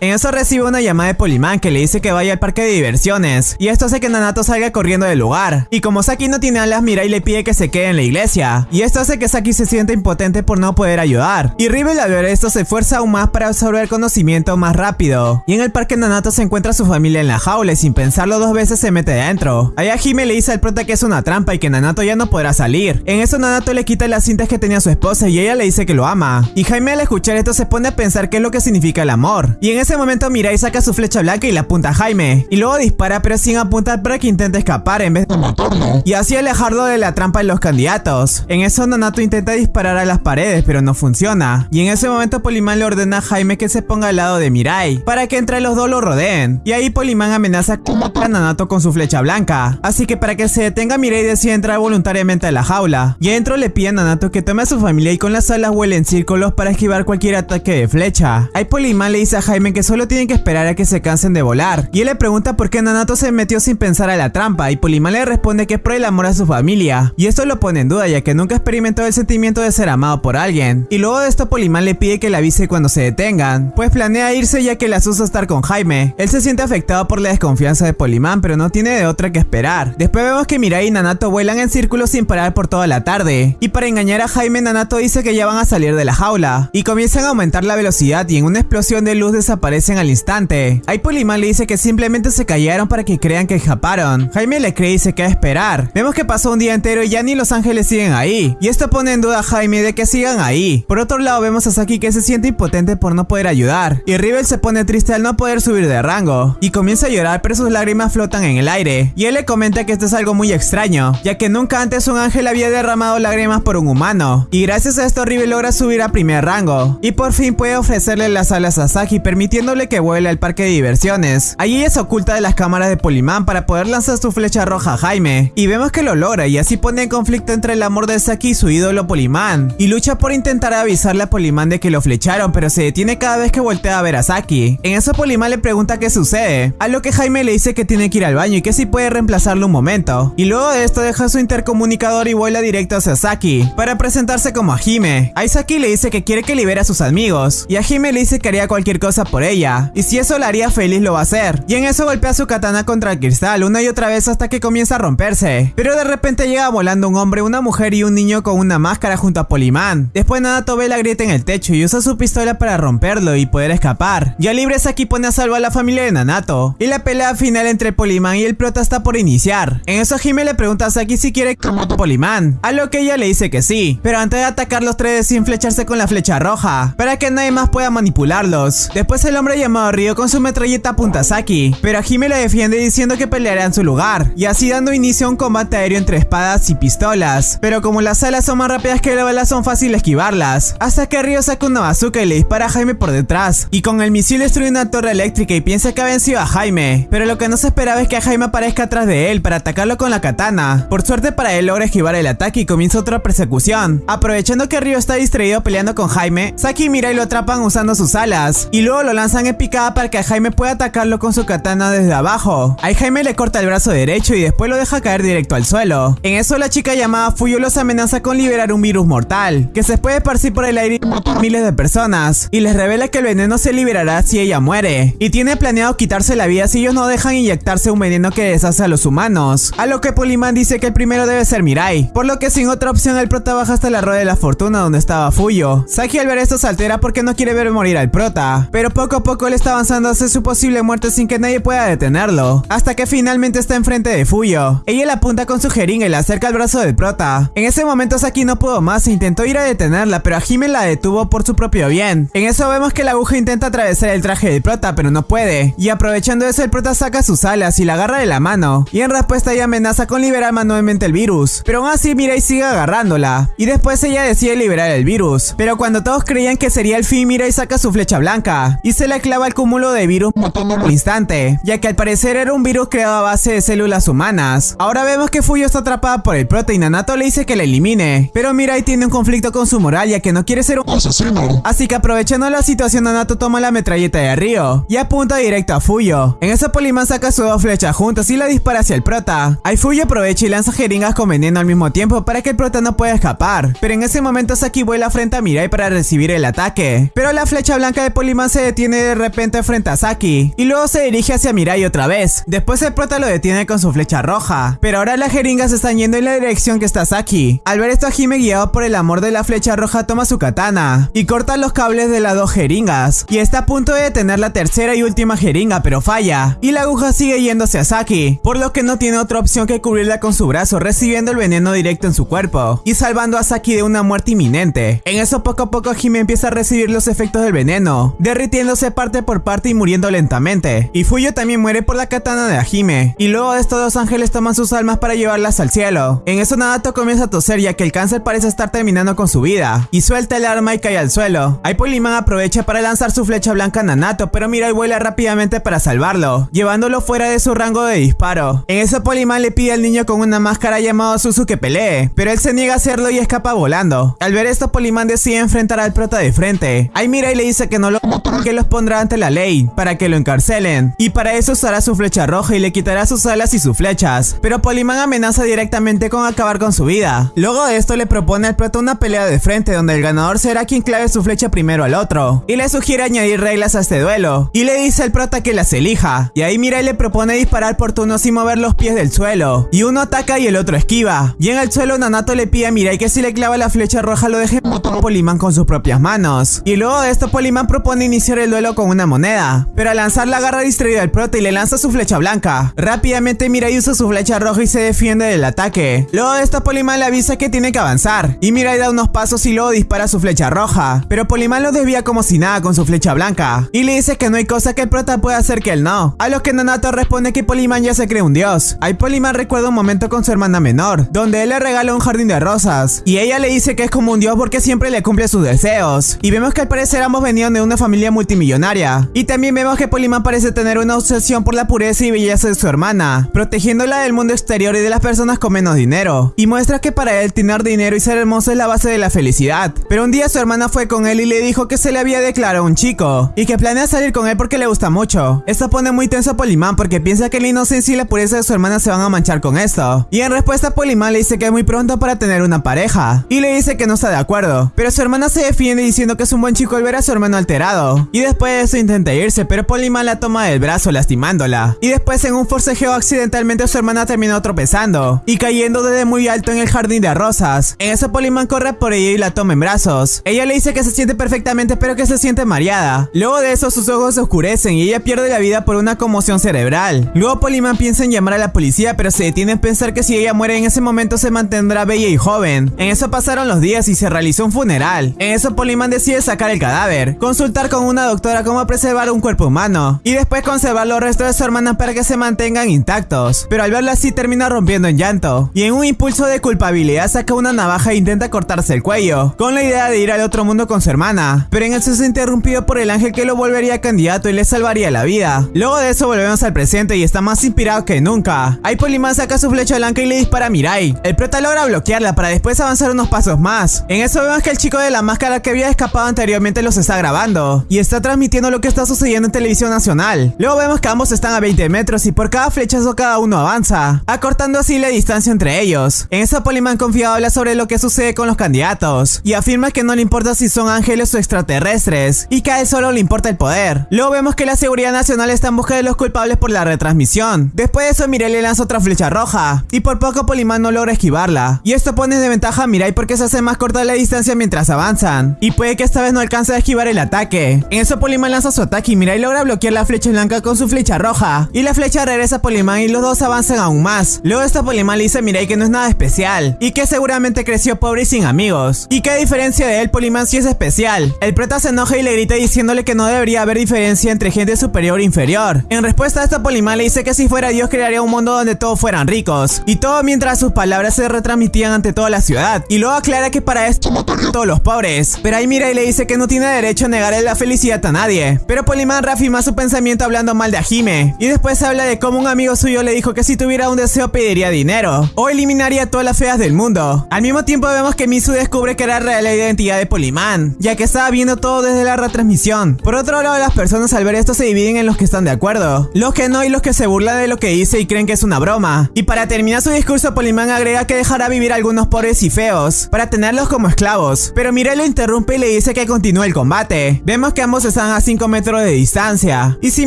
En eso recibe una llamada de Polimán que le dice que vaya al parque de diversiones. Y esto hace que Nanato salga corriendo del lugar. Y como Saki no tiene alas, mira y le pide que se quede en la iglesia. Y esto hace que Saki se sienta impotente por no poder ayudar. Y Rivel al ver esto se esfuerza aún más para absorber conocimiento más rápido. Y en el parque Nanato se encuentra su familia en la jaula y sin pensarlo dos veces se mete dentro. Allá Hime le dice al prota que es una trampa y que Nanato ya no podrá salir. En eso Nanato le quita las cintas que tenía su esposa y ella le dice que lo ama. Y Jaime al escuchar esto se pone a pensar qué es lo que significa el amor. Y en ese momento Mirai saca su flecha blanca y la apunta a Jaime. Y luego dispara pero sin apuntar para que intente escapar en vez de matarlo. y así alejarlo de la trampa de los candidatos. En eso Nanato intenta disparar a las paredes pero no funciona. Y en ese momento Polimán le ordena a Jaime que se ponga al lado de Mirai para que entre los dos lo rodeen. Y ahí Polimán amenaza matar a Nanato con su flecha blanca. Así que para que se detenga Mirai decide entrar voluntariamente a la jaula. Y adentro le pide a Nanato que tome a su familia y con las alas vuele en círculos para esquivar cualquier ataque de flecha. Ahí Polimán le dice a Jaime que solo tienen que esperar a que se cansen de volar. Y él le pregunta por qué Nanato se metió sin pensar a la trampa y Polimán le responde que es por el amor a su familia. Y esto lo pone en duda ya que nunca experimentó el sentimiento de ser amado por alguien. Y luego de esto Polimán le pide que le avise cuando se detengan, pues planea irse ya que le asusta estar con Jaime. Él se siente afectado por la desconfianza de Polimán pero no tiene de otra que esperar. Después vemos que Mirai y Nanato vuelan en círculos sin parar por toda la tarde. Y para engañar a Jaime Nanato dice que ya van a salir de la jaula. Y comienzan a aumentar la velocidad y en una explosión de luz desaparecen al instante. Ahí Polimán le dice que simplemente se callaron para que crean que escaparon. Jaime le cree y se queda esperar. Vemos que pasó un día entero y ya ni los ángeles siguen ahí. Y esto pone en duda a Jaime de que sigan ahí. Por otro lado vemos a Saki que se siente impotente por no poder ayudar. Y Rivel se pone triste al no poder subir de rango. Y comienza a llorar pero sus lágrimas flotan en el aire. Y él le comenta que esto es algo muy extraño, ya que nunca antes un ángel había derramado lágrimas por un humano. Y gracias a esto Rivel logra subir a primer rango. Y por fin puede ofrecerle las alas a Saki permitiéndole que vuele al parque de diversiones. Allí ella se oculta de las cámaras de Polimán para poder lanzar su flecha roja a Jaime. Y vemos que lo logra y así pone en conflicto entre el amor de Saki y su ídolo Polimán. Y lucha por intentar avisarle a Polimán de que lo flecharon pero se detiene cada vez que voltea a ver a Saki. En eso Polimán le pregunta qué sucede. A lo que Jaime le dice que tiene que ir al baño y que si puede reemplazarlo un momento. Y luego de esto deja su intercomunicador y vuela directo hacia Saki para presentarse como a Hime. A Saki le dice que quiere que libere a sus amigos y a Hime le dice que haría cualquier cosa por ella y si eso la haría feliz lo va a hacer. Y en eso golpea su katana contra el cristal una y otra vez hasta que comienza a romperse. Pero de repente llega volando un hombre, una mujer y un niño con una máscara junto a Polimán. Después Nanato ve la grieta en el techo y usa su pistola para romperlo y poder escapar. Ya libre Saki pone a salvo a la familia de Nanato y la pelea final entre Polimán y el prota está por iniciar. En eso Hime le pregunta a Saki si quiere que mate Polimán, a lo que ella le dice que sí, pero antes de atacar los tres sin flecharse con la flecha roja, para que nadie más pueda manipularlos. Después el hombre llamado Ryo con su metralleta apunta a Saki, pero Hime le defiende diciendo que peleará en su lugar, y así dando inicio a un combate aéreo entre espadas y pistolas. Pero como las alas son más rápidas que las balas son fácil esquivarlas, hasta que Ryo saca una bazooka y le dispara a Jaime por detrás, y con el misil destruye una torre eléctrica y piensa que ha vencido a Jaime, pero lo que no se esperaba es que Jaime aparezca atrás de él para atacarlo con la katana. Por suerte para él logra esquivar el ataque y comienza otra persecución. Aprovechando que Ryo está distraído peleando con Jaime, Saki y Mirai lo atrapan usando sus alas, y luego lo lanzan en picada para que Jaime pueda atacarlo con su katana desde abajo. Ahí Jaime le corta el brazo derecho y después lo deja caer directo al suelo. En eso la chica llamada Fuyo los amenaza con liberar un virus mortal, que se puede esparcir por el aire y matar miles de personas, y les revela que el veneno se liberará si ella muere, y tiene planeado quitarse la vida si ellos no dejan inyectarse un veneno que deshace a los humanos, a lo que Poliman dice que el primero debe ser Mirai, por lo que sin otra opción el prota baja hasta la rueda de la fortuna donde estaba Fuyo. Saki al ver esto se altera porque no quiere ver morir al prota, pero poco a poco él está avanzando hacia su posible muerte sin que nadie pueda detenerlo, hasta que finalmente está enfrente de Fuyo. Ella le apunta con su jeringa y le acerca al brazo del prota. En ese momento Saki no pudo más e intentó ir a detenerla, pero Hime la detuvo por su propio bien. En eso vemos que la aguja intenta atravesar el traje del prota, pero no puede, y aprovechando eso el prota saca sus alas y la agarra de la mano, y en respuesta ella amenaza con liberar manualmente el virus, pero aún así Mirai sigue agarrándola, y después ella decide liberar el virus, pero cuando todos creían que sería el fin Mirai saca su flecha blanca, y se la clava al cúmulo de virus matándolo al instante, ya que al parecer era un virus creado a base de células humanas. Ahora vemos que Fuyo está atrapada por el prota y Nanato le dice que la elimine, pero Mirai tiene un conflicto con su moral ya que no quiere ser un asesino. Así que aprovechando la situación Nanato toma la metralleta de Ryo y apunta directo a Fuyo. En eso Poliman saca sus dos flechas juntas y la dispara hacia el prota. Ahí Fuyo aprovecha y lanza jeringas con veneno al mismo tiempo para que el prota no pueda escapar, pero en ese momento Saki vuela frente a Mirai para recibir el ataque. Pero la flecha blanca de Poliman se detiene de repente frente a Saki y luego se dirige hacia Mirai otra vez. Después el prota lo detiene con su flecha roja, pero ahora las jeringas están yendo en la dirección que está Saki. Al ver esto Hime guiado por el amor de la flecha roja toma su katana y corta los cables de las dos jeringas y está a punto de detener la tercera y última jeringa pero falla y la aguja sigue yéndose a Saki, por lo que no tiene otra opción que cubrirla con su brazo recibiendo el veneno directo en su cuerpo y salvando a Saki de una muerte inminente. En eso poco a poco Hime empieza a recibir los efectos del veneno, derritiéndose parte por parte y muriendo lentamente. Y Fuyo también muere por la katana de Hime y luego estos dos ángeles toman sus almas para llevarlas al cielo. En eso Nadato comienza a toser ya que el cáncer parece estar terminando con su vida y suelta el arma y cae al suelo. Ahí Poliman aprovecha para lanzar su flecha blanca a Nanato pero Mirai vuela rápidamente para salvarlo, llevándolo fuera de su rango de disparo. En eso Poliman le pide al niño con una máscara llamado Suzu que pelee, pero él se niega a hacerlo y escapa volando. Al ver esto Poliman decide enfrentar al prota de frente. Ahí Mirai le dice que no lo que los pondrá ante la ley para que lo encarcelen. Y para eso usará su flecha roja y le quitará sus alas y sus flechas, pero Poliman amenaza directamente con acabar con su vida. Luego de esto le propone al prota una pelea de frente donde el ganador será quien clave su flecha primero al otro. Y le sugiere añadir reglas a este duelo. Y le dice al prota que las elija. Y ahí Mirai le propone disparar por turno sin mover los pies del suelo. Y uno ataca y el otro esquiva. Y en el suelo Nanato le pide a Mirai que si le clava la flecha roja lo deje Poliman con sus propias manos. Y luego de esto Poliman propone iniciar el duelo con una moneda. Pero al lanzarla agarra distraído al prota y le lanza su flecha blanca. Rápidamente Mirai usa su flecha roja y se defiende del ataque. Luego de esto Poliman le avisa que tiene que avanzar. Y Mirai da unos pasos y luego dispara su flecha roja. Pero Poliman lo desvía como si nada con su flecha blanca. Y le dice que no hay cosa que el prota pueda hacer que él no. A lo que Nanato responde que Poliman ya se cree un dios. Ahí Poliman recuerda un momento con su hermana menor donde él le regala un jardín de rosas. Y ella le dice que es como un dios porque siempre le cumple sus deseos. Y vemos que al parecer ambos venían de una familia multimillonaria. Y también vemos que Poliman parece tener una obsesión por la pureza y belleza de su hermana protegiéndola del mundo exterior y de las personas con menos dinero. Y muestra que para él tener dinero y ser hermoso es la base de la felicidad. Pero un día su hermana fue con él y le dijo que se le había declarado un chico y que planea salir con él porque le gusta mucho. Esto pone muy tenso a Poliman porque piensa que la inocencia y la pureza de su hermana se van a manchar con esto. Y en respuesta Poliman le dice que es muy pronto para tener una pareja y le dice que no está de acuerdo. Pero su hermana se defiende diciendo que es un buen chico al ver a su hermano alterado y después de eso intenta irse pero Poliman la toma del brazo lastimándola. Y después en un forcejeo accidentalmente su hermana terminó tropezando y cayendo desde muy alto en el jardín de rosas. En eso Poliman corre por ella y la toma en brazos. Ella le dice que se siente perfectamente pero que se siente mareada. Luego de eso sus ojos se oscurecen y ella pierde la vida por una conmoción cerebral. Luego Poliman piensa en llamar a la policía pero se detiene en pensar que si ella muere en ese momento se mantendrá bella y joven. En eso pasaron los días y se realizó un funeral. En eso Poliman decide sacar el cadáver consultar con una doctora cómo preservar un cuerpo humano y después conservar los restos de su hermana para que se mantengan intactos. Pero al verla así termina rompiendo en llanto y en un impulso de culpabilidad saca una navaja e intenta cortarse el cuello, con la idea de ir al otro mundo con su hermana. Pero en eso es interrumpido por el ángel que lo volvería candidato y le salvaría la vida. Luego de eso volvemos al presente y está más inspirado que nunca. Ahí Poliman saca su flecha blanca y le dispara a Mirai. El prota logra bloquearla para después avanzar unos pasos más. En eso vemos que el chico de la máscara que había escapado anteriormente los está grabando y está transmitiendo lo que está sucediendo en televisión nacional. Luego vemos que ambos están a 20 metros y por cada flechazo cada uno avanza, acortando así la distancia entre ellos. En eso Poliman confiado habla sobre lo que sucede con los candidatos y afirma que no le importa si son ángeles o extraterrestres y que a él solo le importa el poder. Luego vemos que la seguridad nacional está en busca de los culpables por la retransmisión. Después de eso Mirai le lanza otra flecha roja y por poco Poliman no logra esquivarla. Y esto pone de ventaja a Mirai porque se hace más corta la distancia mientras avanzan y puede que esta vez no alcance a esquivar el ataque. En eso Poliman lanza su ataque y Mirai logra bloquear la flecha blanca con su flecha roja y la flecha regresa a Poliman y los dos avanzan aún más. Luego esta Poliman le dice a Mirai que no es nada especial y que seguramente creció pobre y sin amigos y que a diferencia de él Poliman sí es especial. El prota se enoja y le grita diciéndole que no debería haber diferencia entre gente superior e inferior. En respuesta a esta Poliman le dice que si fuera Dios crearía un mundo donde todos fueran ricos y todo mientras sus palabras se retransmitían ante toda la ciudad y luego aclara que para esto todos los pobres. Pero ahí mira y le dice que no tiene derecho a negarle la felicidad a nadie. Pero Poliman reafirma su pensamiento hablando mal de Ajime y después habla de cómo un amigo suyo le dijo que si tuviera un deseo pediría dinero o eliminaría todas las feas del mundo. Al mismo tiempo vemos que Misu descubre que era real la identidad de Poliman, ya que estaba viendo todo desde la retransmisión. Por otro lado, las personas al ver esto se dividen en los que están de acuerdo, los que no y los que se burlan de lo que dice y creen que es una broma. Y para terminar su discurso, Poliman agrega que dejará vivir a algunos pobres y feos, para tenerlos como esclavos. Pero Mirai lo interrumpe y le dice que continúe el combate. Vemos que ambos están a 5 metros de distancia. Y si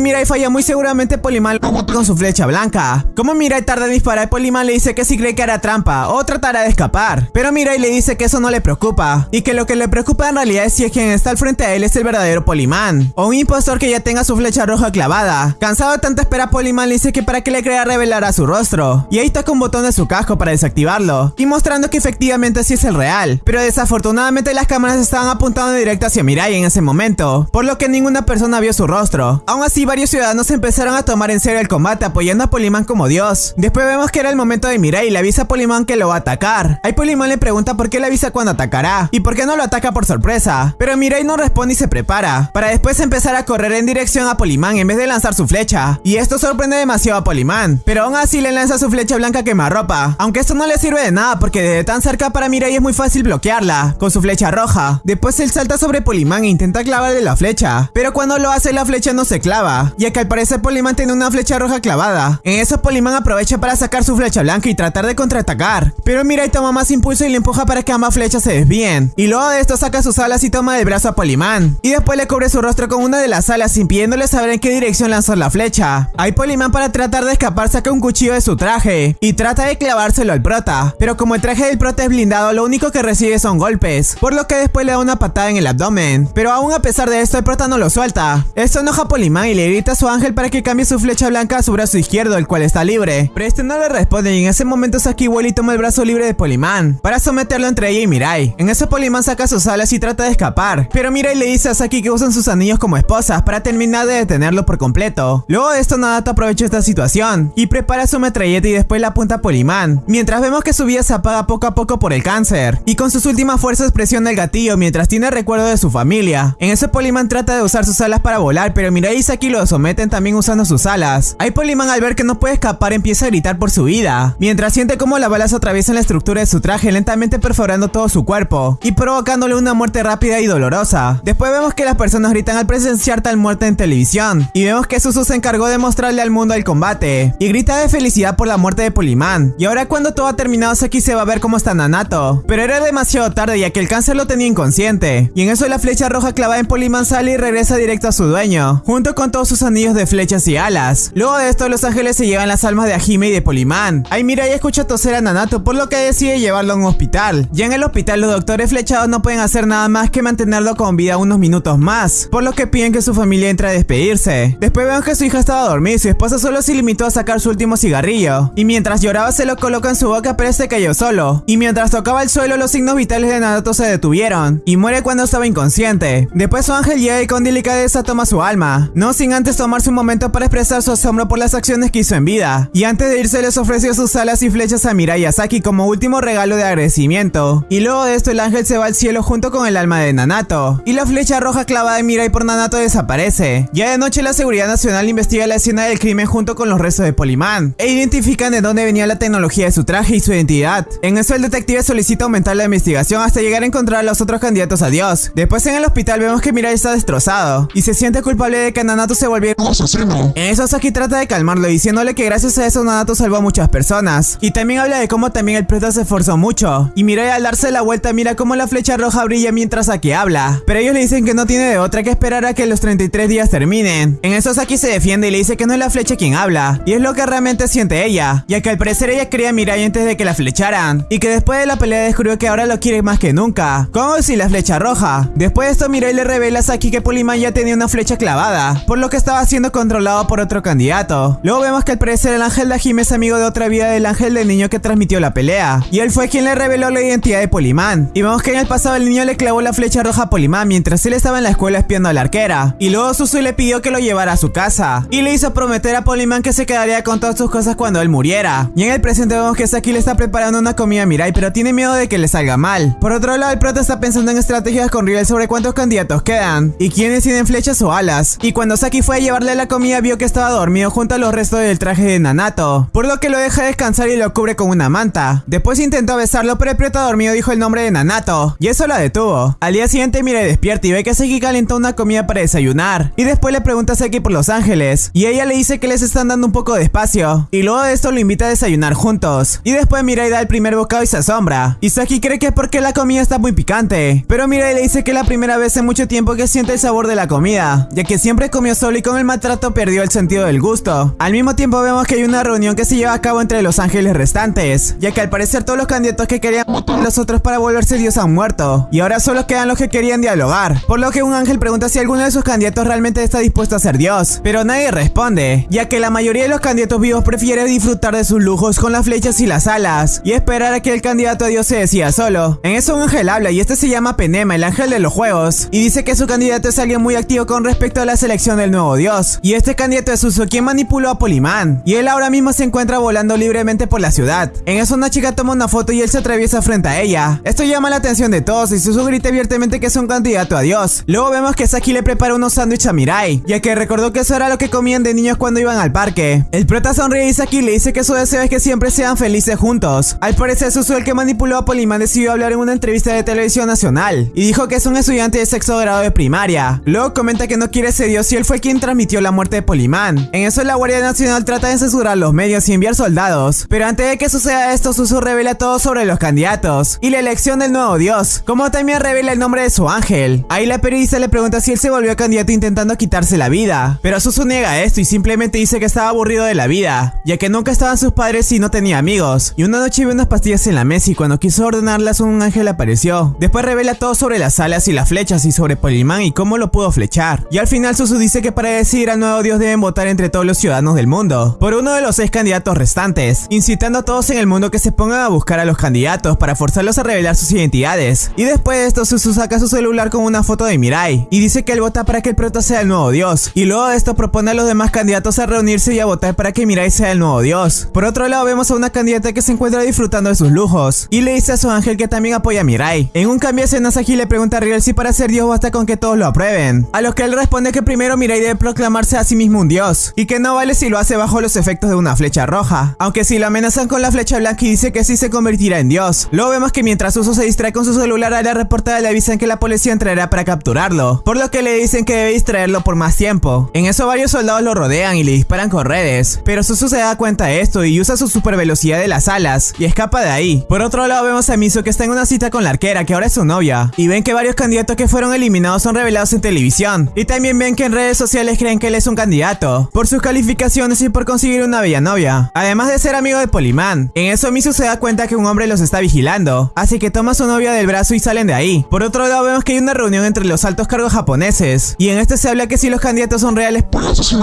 Mirai falla muy seguramente mata con su flecha blanca. Como Mirai tarda en disparar, Poliman le dice que si cree que hará trampa o tratará de escapar. Pero Mirai le dice que eso no le preocupa y que lo que le preocupa en realidad es si es quien está al frente a él es el verdadero Poliman o un impostor que ya tenga su flecha roja clavada. Cansado de tanta espera, Poliman le dice que para que le crea revelará su rostro. Y ahí está con un botón de su casco para desactivarlo y mostrando que efectivamente sí es el real. Pero desafortunadamente las cámaras estaban apuntando directo hacia Mirai en ese momento, por lo que ninguna persona vio su rostro. Aún así, varios ciudadanos empezaron a tomar en serio el combate apoyando a Poliman como dios. Después vemos que era el momento de Mirai y le avisa a Poliman que lo va a atacar. Ahí Poliman le pregunta por qué le avisa cuando atacará y por qué no lo ataca por sorpresa. Pero Mirai no responde y se prepara, para después empezar a correr en dirección a Poliman en vez de lanzar su flecha. Y esto sorprende demasiado a Poliman, pero aún así le lanza su flecha blanca quemarropa. Aunque esto no le sirve de nada porque desde tan cerca para Mirai es muy fácil bloquearla, con su flecha roja. Después él salta sobre Poliman e intenta clavarle la flecha, pero cuando lo hace la flecha no se clava, ya que al parecer Poliman tiene una flecha roja clavada. En eso Poliman aprovecha para sacar su flecha blanca y tratar de contraatacar, pero Mirai toma más impulso y le empuja para que ambas flechas se desvíen. Y luego de esto saca sus alas y toma del brazo a Poliman, y después le cubre su rostro con una de las alas impidiéndole saber en qué dirección lanzar la flecha. Ahí Poliman para tratar de escapar saca un cuchillo de su traje y trata de clavárselo al prota, pero como el traje del prota es blindado lo único que recibe son golpes, por lo que después le da una patada en el abdomen, pero aún a pesar de esto el prota no lo suelta. Esto enoja a Poliman y le grita a su ángel para que cambie su flecha blanca a su brazo izquierdo, el cual está libre, pero este no le responde y en ese momento Saki vuela y toma el brazo libre de Poliman para someterlo entre ella y Mirai. En eso Poliman saca sus alas y trata de escapar, pero Mirai le dice a Saki que usan sus anillos como esposas para terminar de detenerlo por completo. Luego de esto Nadato aprovecha esta situación y prepara su metralleta y después la apunta a Poliman, mientras vemos que su vida se apaga poco a poco por el cáncer y con sus últimas fuerzas presiona el gatillo mientras tiene recuerdo de su familia. En eso Poliman trata de usar sus alas para volar, pero Mirai y Saki lo someten también usando sus alas. Ahí Poliman al ver que no puede escapar empieza a gritar por su vida, mientras siente como las balas atraviesan la estructura de su traje lentamente perforando todo su cuerpo y provocándole una muerte rápida y dolorosa. Después vemos que las personas gritan al presenciar tal muerte en televisión y vemos que Susu se encargó de mostrarle al mundo el combate y grita de felicidad por la muerte de Poliman. Y ahora cuando todo ha terminado Saki se va a ver cómo está Nanato, pero era demasiado tarde ya que el cáncer lo tenía inconsciente y en eso la flecha roja clavada en Poliman sale y regresa directo a su dueño, junto con todos sus anillos de flechas y alas. Luego de esto los ángeles se llevan las almas de Ajime y de Poliman. Ahí mira y escucha toser a Nanato por lo que decide llevarlo a un hospital. Ya en el hospital los doctores flechados no pueden hacer nada más que mantenerlo con vida unos minutos más, por lo que piden que su familia entre a despedirse. Después vemos que su hija estaba dormida y su esposa solo se limitó a sacar su último cigarrillo, y mientras lloraba se lo coloca en su boca pero este cayó solo, y mientras tocaba el suelo los signos vitales de Nanato se detuvieron, y muere cuando estaba inconsciente. Después ángel llega y con delicadeza toma su alma, no sin antes tomarse un momento para expresar su asombro por las acciones que hizo en vida. Y antes de irse les ofreció sus alas y flechas a Mirai Asaki como último regalo de agradecimiento. Y luego de esto el ángel se va al cielo junto con el alma de Nanato. Y la flecha roja clavada de Mirai por Nanato desaparece. Ya de noche la Seguridad Nacional investiga la escena del crimen junto con los restos de Polimán. E identifican de dónde venía la tecnología de su traje y su identidad. En eso el detective solicita aumentar la investigación hasta llegar a encontrar a los otros candidatos a Dios. Después en el hospital vemos que Mirai está destrozado. Y se siente culpable de que Nanato se volviera un asesino. En eso Saki trata de calmarlo diciéndole que gracias a eso Nanato salvó a muchas personas. Y también habla de cómo también el prota se esforzó mucho. Y Mirai al darse la vuelta mira cómo la flecha roja brilla mientras Saki habla. Pero ellos le dicen que no tiene de otra que esperar a que los 33 días terminen. En eso Saki se defiende y le dice que no es la flecha quien habla. Y es lo que realmente siente ella. Ya que al parecer ella quería a Mirai antes de que la flecharan. Y que después de la pelea descubrió que ahora lo quiere más que nunca. Como si la flecha roja. Después de esto Mirai le revela a Saki que Poliman ya tenía una flecha clavada. Por lo que estaba siendo controlado por otro candidato. Luego vemos que al parecer el ángel de Hajime es amigo de otra vida del ángel del niño que transmitió la pelea. Y él fue quien le reveló la identidad de Polimán. Y vemos que en el pasado el niño le clavó la flecha roja a Polimán mientras él estaba en la escuela espiando a la arquera. Y luego Susu le pidió que lo llevara a su casa. Y le hizo prometer a Polimán que se quedaría con todas sus cosas cuando él muriera. Y en el presente vemos que Saki le está preparando una comida a Mirai pero tiene miedo de que le salga mal. Por otro lado el prota está pensando en estrategias con Riel sobre cuántos candidatos quedan. Y quiénes tienen flechas o alas. Y cuando Saki fue a llevarle la comida vio que estaba dormido junto a los restos del traje de Nanato. Por lo que lo deja descansar y lo cubre con una manta. Después intentó besarlo pero el prota dormido dijo el nombre de Nanato. Y eso la detuvo. Al día siguiente Mirai despierta y ve que Saki calentó una comida para desayunar. Y después le pregunta a Saki por los ángeles. Y ella le dice que les están dando un poco de espacio. Y luego de esto lo invita a desayunar juntos. Y después Mirai da el primer bocado y se asombra. Y Saki cree que es porque la comida está muy picante. Pero Mirai le dice que es la primera vez en mucho tiempo que siente el sabor de la comida. Ya que siempre comió solo y con el maltrato perdió el sentido del gusto. Al mismo tiempo vemos que hay una reunión que se lleva a cabo entre los ángeles restantes. Ya que al parecer todos los candidatos que querían matar a los otros para volverse dios han muerto. Y ahora solo quedan los que querían dialogar. Por lo que un ángel pregunta si alguno de sus candidatos realmente está dispuesto a ser dios. Pero nadie responde. Ya que la mayoría de los candidatos vivos prefiere disfrutar de sus lujos con las flechas y las alas. Y esperar a que el candidato a dios se decida solo. En eso un ángel habla y este se llama Penema, el ángel de los juegos. Y dice que su candidato es alguien muy activo con respecto a la selección del nuevo dios. Y este candidato es Uso quien manipuló a Polimán. Y él ahora mismo se encuentra volando libremente por la ciudad. En eso una chica toma una foto y él se atraviesa frente a ella. Esto llama la atención de todos y Susu grita abiertamente que es un candidato a dios. Luego vemos que Saki le prepara unos sándwiches a Mirai, ya que recordó que eso era lo que comían de niños cuando iban al parque. El prota sonríe y Saki le dice que su deseo es que siempre sean felices juntos. Al parecer Susu el que manipuló a Polimán decidió hablar en una entrevista de televisión nacional y dijo que es un estudiante de sexto grado de primaria. Luego comenta que no quiere ser dios y él fue quien transmitió la muerte de Polimán. En eso la Guardia Nacional trata de censurar los medios y enviar soldados. Pero antes de que suceda esto, Susu revela todo sobre los candidatos y la elección del nuevo dios, como también revela el nombre de su ángel. Ahí la periodista le pregunta si él se volvió candidato intentando quitarse la vida. Pero Susu niega esto y simplemente dice que estaba aburrido de la vida, ya que nunca estaban sus padres y no tenía amigos. Y una noche vio unas pastillas en la mesa y cuando quiso ordenarlas un ángel apareció. Después revela todo sobre las alas y las flechas y sobre Polimán y cómo lo pudo flechar. Y al final Susu dice que para decidir al nuevo dios deben votar entre todos los ciudadanos del mundo, por uno de los seis candidatos restantes, incitando a todos en el mundo que se pongan a buscar a los candidatos para forzarlos a revelar sus identidades. Y después de esto Susu saca su celular con una foto de Mirai y dice que él vota para que el prota sea el nuevo dios. Y luego de esto propone a los demás candidatos a reunirse y a votar para que Mirai sea el nuevo dios. Por otro lado vemos a una candidata que se encuentra disfrutando de sus lujos y le dice a su ángel que también apoya a Mirai. En un cambio de escenas aquí le pregunta a Riel si para ser dios basta con que todos lo aprueben. A lo que él responde que primero Mirai debe proclamarse a sí mismo un dios y que no vale si lo hace bajo los efectos de una flecha roja. Aunque si lo amenazan con la flecha blanca y dice que sí se convertirá en dios. Luego vemos que mientras Uso se distrae con su celular a la reportada le avisan que la policía entrará para capturarlo, por lo que le dicen que debe distraerlo por más tiempo. En eso varios soldados lo rodean y le disparan con redes, pero Susu se da cuenta de esto y usa su super velocidad de las alas y escapa de ahí. Por otro lado vemos a Miso que está en una cita con la arquera que ahora es su novia y ven que varios candidatos que fueron eliminados son revelados en televisión y también ven que en redes sociales creen que él es un candidato por sus calificaciones y por conseguir una bella novia, además de ser amigo de Polimán. En eso Miso se da cuenta que un hombre los está vigilando, así que toma a su novia del brazo y salen de ahí. Por otro lado vemos que hay una reunión entre los altos cargos japoneses y en este se habla que si los candidatos son reales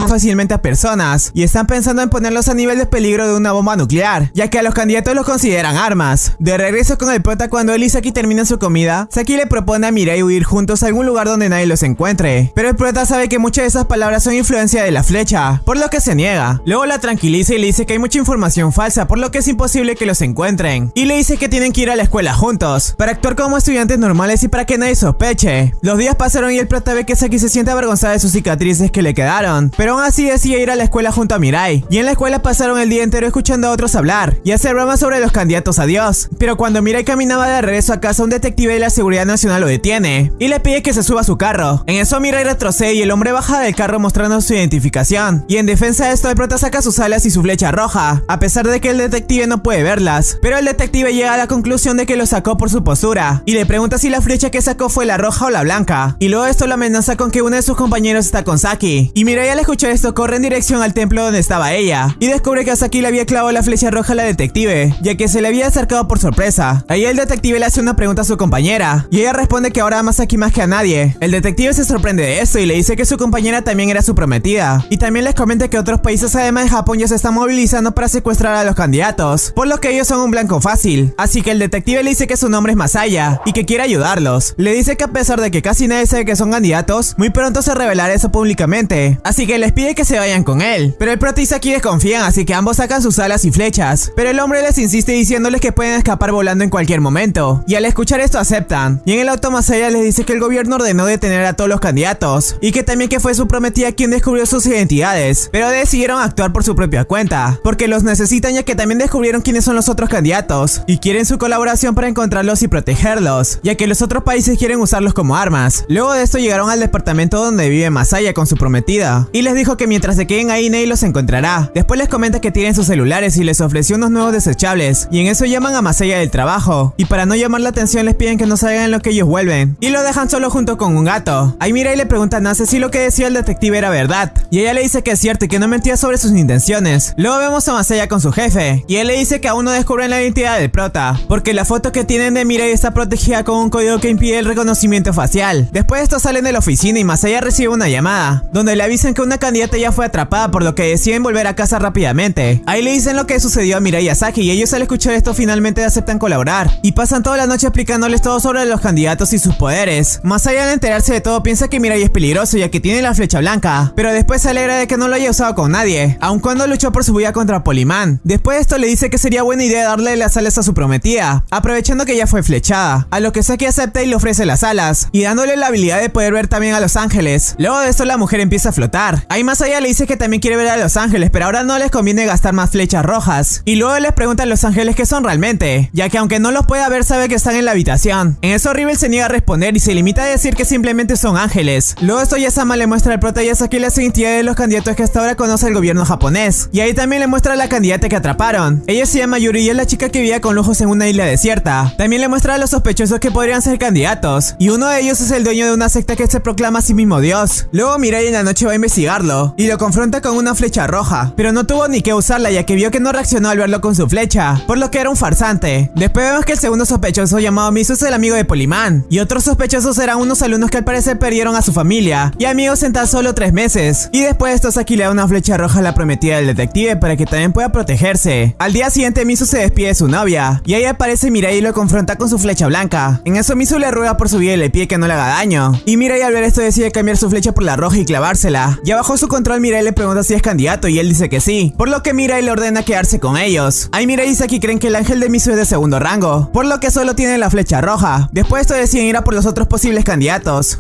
fácilmente a personas y están pensando en ponerlos a nivel de peligro de una bomba nuclear, ya que a los candidatos los consideran armas. De regreso con el prota cuando él y Saki su comida, Saki le propone a Mirai huir juntos a algún lugar donde nadie los encuentre. Pero el prota sabe que muchas de esas palabras son influencia de la flecha, por lo que se niega. Luego la tranquiliza y le dice que hay mucha información falsa, por lo que es imposible que los encuentren. Y le dice que tienen que ir a la escuela juntos, para actuar como estudiantes normales y para que nadie sospeche. Los días pasaron y el prota ve que Saki se siente avergonzada de sus cicatrices que le quedaron, pero aún así decide ir a la escuela junto a Mirai. Y en la escuela pasaron el día entero escuchando a otros hablar y hacer bromas sobre los candidatos a Dios. Pero cuando Mirai caminaba de regreso a casa, un detective de la Seguridad Nacional lo detiene y le pide que se suba a su carro. En eso Mirai retrocede y el hombre baja del carro mostrando su identificación. Y en defensa de esto, el prota saca sus alas y su flecha roja, a pesar de que el detective no puede verlas. Pero el detective llega a la conclusión de que lo sacó por su postura y le pregunta si la flecha que sacó fue la roja o la blanca. Y luego esto lo amenaza con que uno de sus compañeros está con Saki. Y Mirai al escuchar esto corre en dirección al templo donde estaba ella y descubre que a Saki le había clavado la flecha roja a la detective, ya que se le había acercado por sorpresa. Ahí el detective le hace una pregunta a su compañera y ella responde que ahora ama Saki más que a nadie. El detective se sorprende de esto y le dice que su compañera también era su prometida. Y también les comenta que otros países además de Japón ya se están movilizando para secuestrar a los candidatos, por lo que ellos son un blanco fácil. Así que el detective le dice que su nombre es Masaya y que quiere ayudarlos. Le dice que a pesar de que casi nadie sabe que son candidatos, muy pronto se revelará eso públicamente. Así que les pide que se vayan con él. Pero el prota y Saki desconfían, así que ambos sacan sus alas y flechas. Pero el hombre les insiste diciéndoles que pueden escapar volando en cualquier momento. Y al escuchar esto aceptan. Y en el auto Masaya les dice que el gobierno ordenó detener a todos los candidatos. Y que también que fue su prometida quien descubrió sus identidades. Pero decidieron actuar por su propia cuenta. Porque los necesitan ya que también descubrieron quiénes son los otros candidatos. Y quieren su colaboración para encontrarlos y protegerlos. Ya que los otros países quieren usarlos como armas. Luego de esto llegaron al departamento donde vive Masaya con su prometida. Y les dijo que mientras se queden ahí Ney los encontrará. Después les comenta que tienen sus celulares y les ofreció unos nuevos desechables. Y en eso llaman a Masaya del trabajo. Y para no llamar la atención les piden que no salgan en lo que ellos vuelven. Y lo dejan solo junto con un gato. Ahí mira y le pregunta a Nase si lo que decía el detective era verdad. Y ella le dice que es cierto y que no mentía sobre sus intenciones. Luego vemos a Masaya con su jefe. Y él le dice que aún no descubren la identidad del prota. Porque la foto que tienen de Mirai está protegida con un código que impide el reconocimiento facial. Después de esto salen de la oficina y Masaya recibe una llamada. Donde le avisan que una candidata ya fue atrapada por lo que deciden volver a casa rápidamente. Ahí le dicen lo que sucedió a Mirai y a Saki y ellos al escuchar esto finalmente aceptan colaborar. Y pasan toda la noche explicándoles todo sobre los candidatos y sus poderes. Más allá de enterarse de todo piensa que Mirai es peligroso ya que tiene la flecha blanca. Pero después se alegra de que no lo haya usado con nadie. Aun cuando luchó por su vida contra Polimán. Después de esto le dice que sería buena idea darle las alas a su prometida. Aprovechando que ya fue flechada. A lo que Saki acepta y le ofrece las alas. Y dándole la habilidad de poder ver también a los ángeles. Luego de esto la mujer empieza a flotar. Ahí más allá le dice que también quiere ver a los ángeles, pero ahora no les conviene gastar más flechas rojas. Y luego les pregunta a los ángeles qué son realmente, ya que aunque no los pueda ver sabe que están en la habitación. En eso Rivel se niega a responder y se limita a decir que simplemente son ángeles. Luego esto Yasama le muestra al prota Yasaki las identidades de los candidatos que hasta ahora conoce el gobierno japonés. Y ahí también le muestra a la candidata que atraparon. Ella se llama Yuri y es la chica que vivía con lujos en una isla desierta. También le muestra a los sospechosos que podrían ser candidatos. Y uno de ellos es el dueño de una secta que se proclama a sí mismo Dios. Luego Mirai en la noche va a investigarlo y lo confronta con una flecha roja, pero no tuvo ni que usarla ya que vio que no reaccionó al verlo con su flecha, por lo que era un farsante. Después vemos que el segundo sospechoso llamado Misu es el amigo de Polimán, y otros sospechosos eran unos alumnos que al parecer perdieron a su familia y amigos en tan solo tres meses. Y después de esto Saki le da una flecha roja a la prometida del detective para que también pueda protegerse. Al día siguiente Misu se despide de su novia, y ahí aparece Mirai y lo confronta con su flecha blanca. En eso Misu le ruega por su vida y le pide que no le haga daño. Y Mirai al ver esto decide cambiar su flecha por la roja y clavársela. Ya bajo su control Mirai le pregunta si es candidato y él dice que sí, por lo que Mirai le ordena quedarse con ellos. Ahí Mirai y Saki creen que el ángel de Misu es de segundo rango, por lo que solo tiene la flecha roja. Después de esto deciden ir a por los otros posibles candidatos,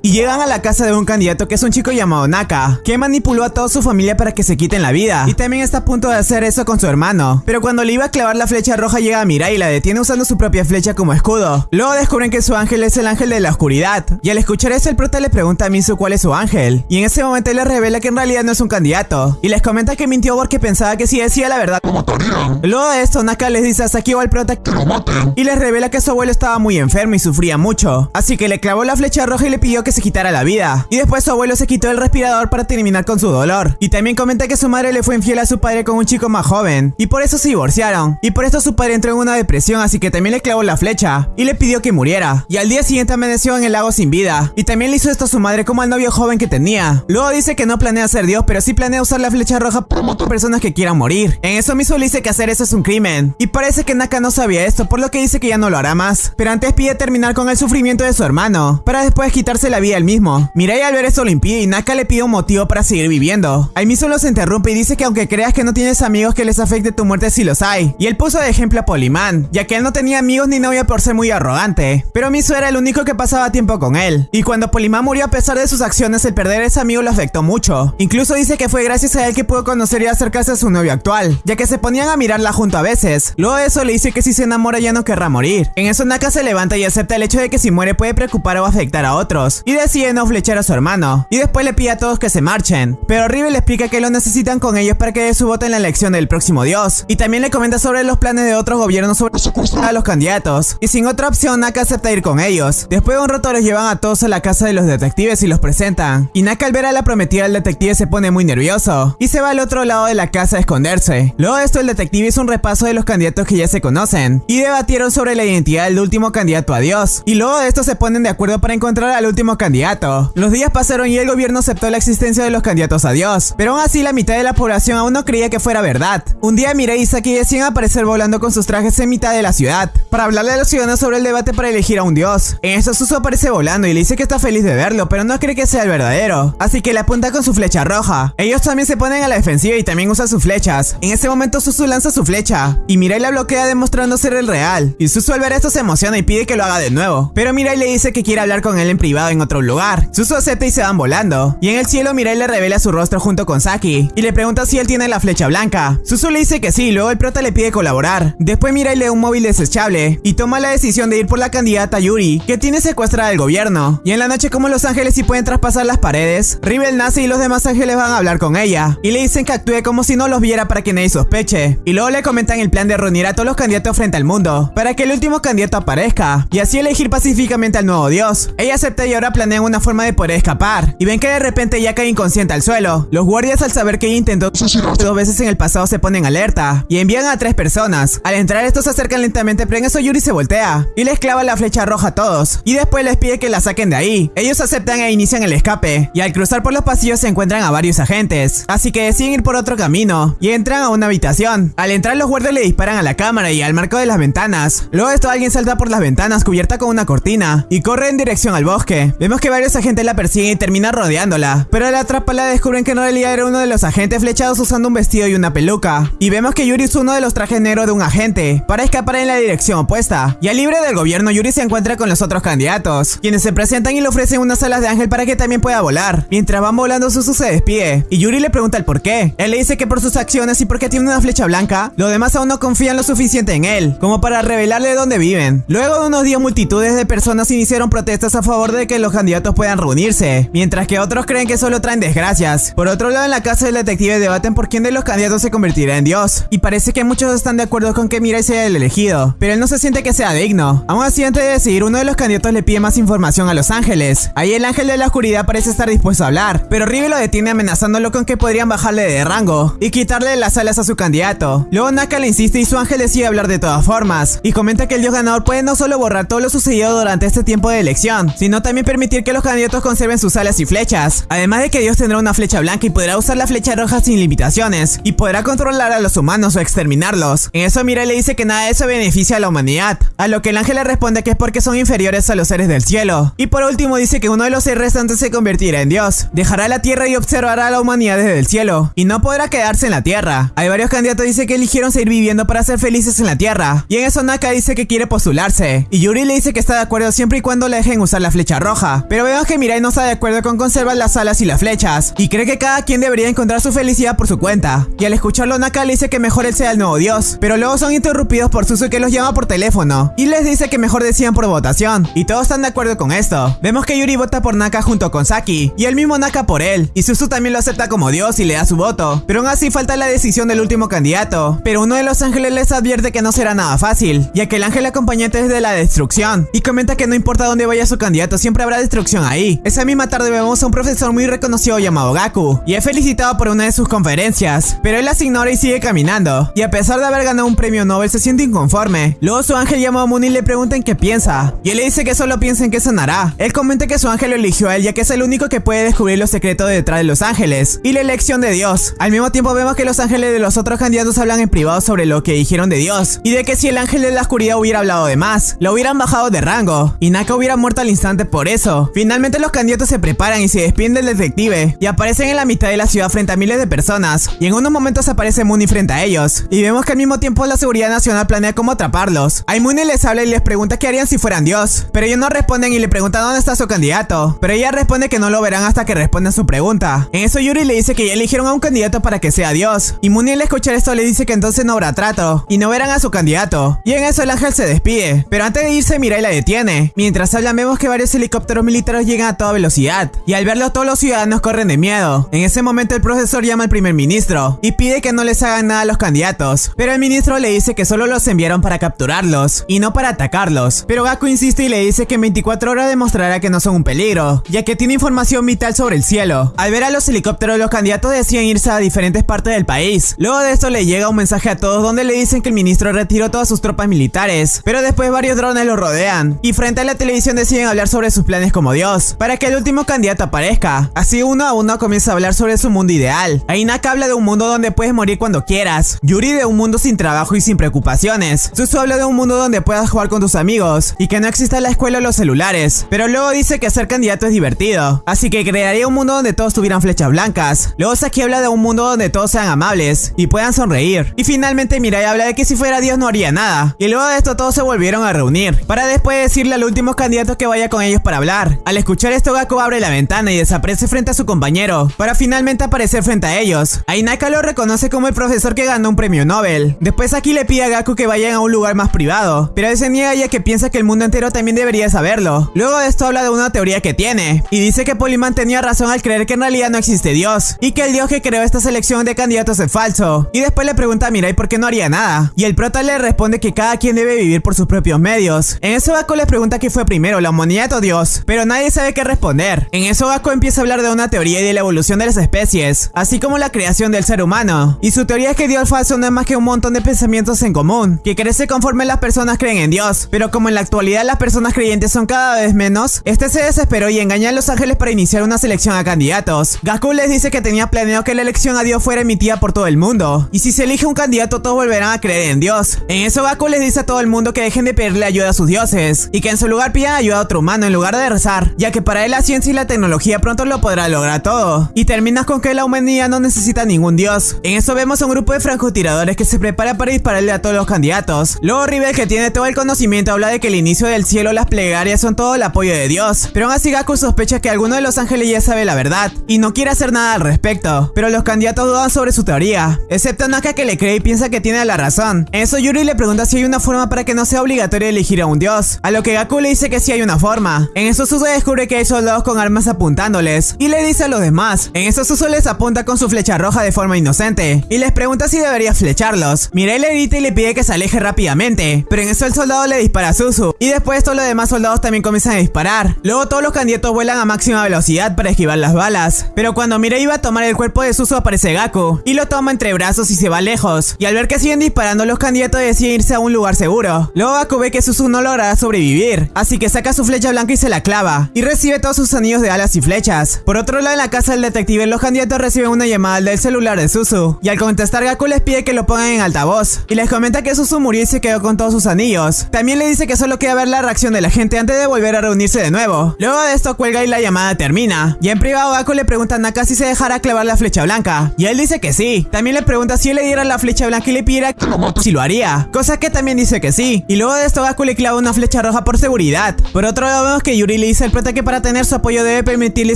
y llegan a la casa de un candidato que es un chico llamado Naka, que manipuló a toda su familia para que se quiten la vida, y también está a punto de hacer eso con su hermano. Pero cuando le iba a clavar la flecha roja llega a Mirai y la detiene usando su propia flecha como escudo. Luego descubren que su ángel es el ángel de la oscuridad, y al escuchar eso el prota le pregunta a Misu cuál es su ángel, y en ese momento él le revela que en realidad no es un candidato, y les comenta que mintió porque pensaba que si decía la verdad lo matarían, Luego de esto, Naka les dice a Saki o al prota que lo maten. y les revela que su abuelo estaba muy enfermo y sufría mucho. Así que le clavó la flecha roja y le pidió que se quitara la vida. Y después su abuelo se quitó el respirador para terminar con su dolor. Y también comenta que su madre le fue infiel a su padre con un chico más joven. Y por eso se divorciaron. Y por esto su padre entró en una depresión, así que también le clavó la flecha. Y le pidió que muriera. Y al día siguiente amaneció en el lago sin vida. Y también le hizo esto a su madre como al novio joven que tenía. Luego dice que no planea ser Dios, pero sí planea usar la flecha roja para matar personas que quieran morir. En eso mismo le dice que hacer eso es un crimen. Y parece que Naka no sabía esto, por lo que dice que ya no lo hará más. Pero antes pide terminar con el sufrimiento de su hermano, para después puedes quitarse la vida él mismo. Mirai al ver esto lo y Naka le pide un motivo para seguir viviendo. Mismo se interrumpe y dice que aunque creas que no tienes amigos que les afecte tu muerte sí los hay. Y él puso de ejemplo a Polimán, ya que él no tenía amigos ni novia por ser muy arrogante. Pero Miso era el único que pasaba tiempo con él. Y cuando Polimán murió a pesar de sus acciones, el perder a ese amigo lo afectó mucho. Incluso dice que fue gracias a él que pudo conocer y acercarse a su novio actual, ya que se ponían a mirarla junto a veces. Luego de eso le dice que si se enamora ya no querrá morir. En eso Naka se levanta y acepta el hecho de que si muere puede preocupar o afectar a otros. Y decide no flechar a su hermano. Y después le pide a todos que se marchen. Pero River le explica que lo necesitan con ellos para que dé su voto en la elección del próximo dios. Y también le comenta sobre los planes de otros gobiernos sobre a los candidatos. Y sin otra opción, Naka acepta ir con ellos. Después de un rato los llevan a todos a la casa de los detectives y los presentan. Y Naka al ver a la prometida del detective se pone muy nervioso. Y se va al otro lado de la casa a esconderse. Luego de esto el detective hizo un repaso de los candidatos que ya se conocen. Y debatieron sobre la identidad del último candidato a dios. Y luego de esto se ponen de acuerdo para encontrar al último candidato. Los días pasaron y el gobierno aceptó la existencia de los candidatos a dios. Pero aún así la mitad de la población aún no creía que fuera verdad. Un día Mirai y Saki deciden aparecer volando con sus trajes en mitad de la ciudad. Para hablarle a los ciudadanos sobre el debate para elegir a un dios. En eso Susu aparece volando y le dice que está feliz de verlo, pero no cree que sea el verdadero. Así que le apunta con su flecha roja. Ellos también se ponen a la defensiva y también usan sus flechas. En ese momento Susu lanza su flecha y Mirai la bloquea demostrando ser el real. Y Susu al ver esto se emociona y pide que lo haga de nuevo. Pero Mirai le dice que quiere hablar con él en privado en otro lugar. Susu acepta y se van volando. Y en el cielo Mirai le revela su rostro junto con Saki y le pregunta si él tiene la flecha blanca. Susu le dice que sí, luego el prota le pide colaborar. Después Mirai lee un móvil desechable y toma la decisión de ir por la candidata Yuri, que tiene secuestrada el gobierno. Y en la noche como los ángeles sí pueden traspasar las paredes, Rivel nace y los demás ángeles van a hablar con ella. Y le dicen que actúe como si no los viera para que nadie sospeche. Y luego le comentan el plan de reunir a todos los candidatos frente al mundo, para que el último candidato aparezca, y así elegir pacíficamente al nuevo dios. Ella acepta y ahora planean una forma de poder escapar. Y ven que de repente ya cae inconsciente al suelo. Los guardias al saber que ella intentó dos veces en el pasado se ponen alerta y envían a tres personas. Al entrar estos se acercan lentamente pero en eso Yuri se voltea y les clava la flecha roja a todos y después les pide que la saquen de ahí. Ellos aceptan e inician el escape y al cruzar por los pasillos se encuentran a varios agentes. Así que deciden ir por otro camino y entran a una habitación. Al entrar los guardias le disparan a la cámara y al marco de las ventanas. Luego de esto alguien salta por las ventanas cubierta con una cortina y corre en dirección al bosque. Vemos que varios agentes la persiguen y terminan rodeándola, pero al atraparla descubren que en realidad era uno de los agentes flechados usando un vestido y una peluca. Y vemos que Yuri es uno de los trajes negros de un agente, para escapar en la dirección opuesta. Y al libre del gobierno, Yuri se encuentra con los otros candidatos, quienes se presentan y le ofrecen unas alas de ángel para que también pueda volar. Mientras van volando, Susu se despide, y Yuri le pregunta el por qué. Él le dice que por sus acciones y porque tiene una flecha blanca, los demás aún no confían lo suficiente en él, como para revelarle dónde viven. Luego de unos días, multitudes de personas iniciaron protestas a favor de que los candidatos puedan reunirse, mientras que otros creen que solo traen desgracias. Por otro lado, en la casa del detective debaten por quién de los candidatos se convertirá en Dios, y parece que muchos están de acuerdo con que Mirai sea el elegido, pero él no se siente que sea digno. Aún así, antes de decidir, uno de los candidatos le pide más información a los ángeles. Ahí el ángel de la oscuridad parece estar dispuesto a hablar, pero Rive lo detiene amenazándolo con que podrían bajarle de rango y quitarle las alas a su candidato. Luego Naka le insiste y su ángel decide hablar de todas formas, y comenta que el dios ganador puede no solo borrar todo lo sucedido durante este tiempo de elección, sino también permitir que los candidatos conserven sus alas y flechas. Además de que Dios tendrá una flecha blanca y podrá usar la flecha roja sin limitaciones, y podrá controlar a los humanos o exterminarlos. En eso Mirai le dice que nada de eso beneficia a la humanidad, a lo que el ángel le responde que es porque son inferiores a los seres del cielo. Y por último dice que uno de los seres restantes se convertirá en Dios, dejará la tierra y observará a la humanidad desde el cielo, y no podrá quedarse en la tierra. Hay varios candidatos dice que eligieron seguir viviendo para ser felices en la tierra, y en eso Naka dice que quiere postularse, y Yuri le dice que está de acuerdo siempre y cuando le dejen usar la flecha roja, pero vemos que Mirai no está de acuerdo con conservar las alas y las flechas, y cree que cada quien debería encontrar su felicidad por su cuenta, y al escucharlo Naka le dice que mejor él sea el nuevo dios, pero luego son interrumpidos por Susu que los llama por teléfono, y les dice que mejor decidan por votación, y todos están de acuerdo con esto. Vemos que Yuri vota por Naka junto con Saki, y el mismo Naka por él, y Susu también lo acepta como dios y le da su voto, pero aún así falta la decisión del último candidato, pero uno de los ángeles les advierte que no será nada fácil, ya que el ángel acompañante es de la destrucción, y comenta que no importa dónde vaya su candidato, siempre habrá destrucción ahí. Esa misma tarde vemos a un profesor muy reconocido llamado Gaku, y es felicitado por una de sus conferencias, pero él las ignora y sigue caminando, y a pesar de haber ganado un premio Nobel se siente inconforme. Luego su ángel llama a Moon y le pregunta en qué piensa, y él le dice que solo piensa en qué sanará. Él comenta que su ángel lo eligió a él ya que es el único que puede descubrir los secretos detrás de los ángeles, y la elección de Dios. Al mismo tiempo vemos que los ángeles de los otros candidatos hablan en privado sobre lo que dijeron de Dios, y de que si el ángel de la oscuridad hubiera hablado de más, lo hubieran bajado de rango, y Naka hubiera muerto al instante por eso. Finalmente los candidatos se preparan y se despiden del detective y aparecen en la mitad de la ciudad frente a miles de personas y en unos momentos aparece Mooney frente a ellos y vemos que al mismo tiempo la seguridad nacional planea cómo atraparlos. A Mooney les habla y les pregunta qué harían si fueran Dios, pero ellos no responden y le preguntan dónde está su candidato, pero ella responde que no lo verán hasta que respondan su pregunta. En eso Yuri le dice que ya eligieron a un candidato para que sea Dios y Mooney al escuchar esto le dice que entonces no habrá trato y no verán a su candidato. Y en eso el ángel se despide, pero antes de irse Mirai la detiene. Mientras hablan vemos que varios helicópteros militares llegan a toda velocidad y al verlo todos los ciudadanos corren de miedo. En ese momento el profesor llama al primer ministro y pide que no les hagan nada a los candidatos, pero el ministro le dice que solo los enviaron para capturarlos y no para atacarlos. Pero Gaku insiste y le dice que en 24 horas demostrará que no son un peligro, ya que tiene información vital sobre el cielo. Al ver a los helicópteros los candidatos decían irse a diferentes partes del país. Luego de esto le llega un mensaje a todos donde le dicen que el ministro retiró todas sus tropas militares, pero después varios drones lo rodean y frente a la televisión deciden hablar sobre sus planes como Dios, para que el último candidato aparezca. Así uno a uno comienza a hablar sobre su mundo ideal. Ainaka habla de un mundo donde puedes morir cuando quieras, Yuri de un mundo sin trabajo y sin preocupaciones, Susu habla de un mundo donde puedas jugar con tus amigos y que no exista la escuela o los celulares, pero luego dice que ser candidato es divertido, así que crearía un mundo donde todos tuvieran flechas blancas. Luego Saki habla de un mundo donde todos sean amables y puedan sonreír. Y finalmente Mirai habla de que si fuera Dios no haría nada. Y luego de esto todos se volvieron a reunir, para después decirle al último candidato que vaya con ellos para hablar. Al escuchar esto Gaku abre la ventana y desaparece frente a su compañero, para finalmente aparecer frente a ellos. Ainaka lo reconoce como el profesor que ganó un premio Nobel. Después aquí le pide a Gaku que vayan a un lugar más privado, pero él se niega ya que piensa que el mundo entero también debería saberlo. Luego de esto habla de una teoría que tiene, y dice que Polyman tenía razón al creer que en realidad no existe Dios, y que el Dios que creó esta selección de candidatos es falso. Y después le pregunta a Mirai por qué no haría nada, y el prota le responde que cada quien debe vivir por sus propios medios. En eso Gaku le pregunta qué fue primero, la humanidad Dios, pero nadie sabe qué responder. En eso Gaku empieza a hablar de una teoría y de la evolución de las especies, así como la creación del ser humano. Y su teoría es que Dios falso no es más que un montón de pensamientos en común, que crece conforme las personas creen en Dios, pero como en la actualidad las personas creyentes son cada vez menos, este se desesperó y engañó a los ángeles para iniciar una selección a candidatos. Gaku les dice que tenía planeado que la elección a Dios fuera emitida por todo el mundo, y si se elige un candidato todos volverán a creer en Dios. En eso Gaku les dice a todo el mundo que dejen de pedirle ayuda a sus dioses, y que en su lugar pidan ayuda a otro humano en lugar de rezar, ya que para él la ciencia y la tecnología pronto lo podrá lograr todo. Y terminas con que la humanidad no necesita ningún dios. En eso vemos a un grupo de francotiradores que se prepara para dispararle a todos los candidatos. Luego Rivel, que tiene todo el conocimiento, habla de que el inicio del cielo, las plegarias son todo el apoyo de Dios. Pero aún así Gaku sospecha que alguno de los ángeles ya sabe la verdad, y no quiere hacer nada al respecto. Pero los candidatos dudan sobre su teoría, excepto Naka que le cree y piensa que tiene la razón. En eso Yuri le pregunta si hay una forma para que no sea obligatorio elegir a un dios, a lo que Gaku le dice que sí hay una forma. En eso Suzu descubre que hay soldados con armas apuntándoles, y le dice a los demás. En eso Suzu les apunta con su flecha roja de forma inocente, y les pregunta si debería flecharlos. Mirai le grita y le pide que se aleje rápidamente, pero en eso el soldado le dispara a Suzu, y después todos los demás soldados también comienzan a disparar. Luego todos los candidatos vuelan a máxima velocidad para esquivar las balas, pero cuando Mirai iba a tomar el cuerpo de Suzu aparece Gaku, y lo toma entre brazos y se va lejos, y al ver que siguen disparando los candidatos deciden irse a un lugar seguro. Luego Gaku ve que Suzu no logrará sobrevivir, así que saca su flecha blanca y se la clava, y recibe todos sus anillos de alas y flechas. Por otro lado en la casa del detective los candidatos reciben una llamada del celular de Suzu, y al contestar Gaku les pide que lo pongan en altavoz, y les comenta que Suzu murió y se quedó con todos sus anillos. También le dice que solo queda ver la reacción de la gente antes de volver a reunirse de nuevo. Luego de esto cuelga y la llamada termina, y en privado Gaku le pregunta a Naka si se dejará clavar la flecha blanca, y él dice que sí. También le pregunta si él le diera la flecha blanca y le pidiera si lo haría, cosa que también dice que sí. Y luego de esto Gaku le clava una flecha roja por seguridad. Por otro lado vemos que Yuri le prota que para tener su apoyo debe permitirle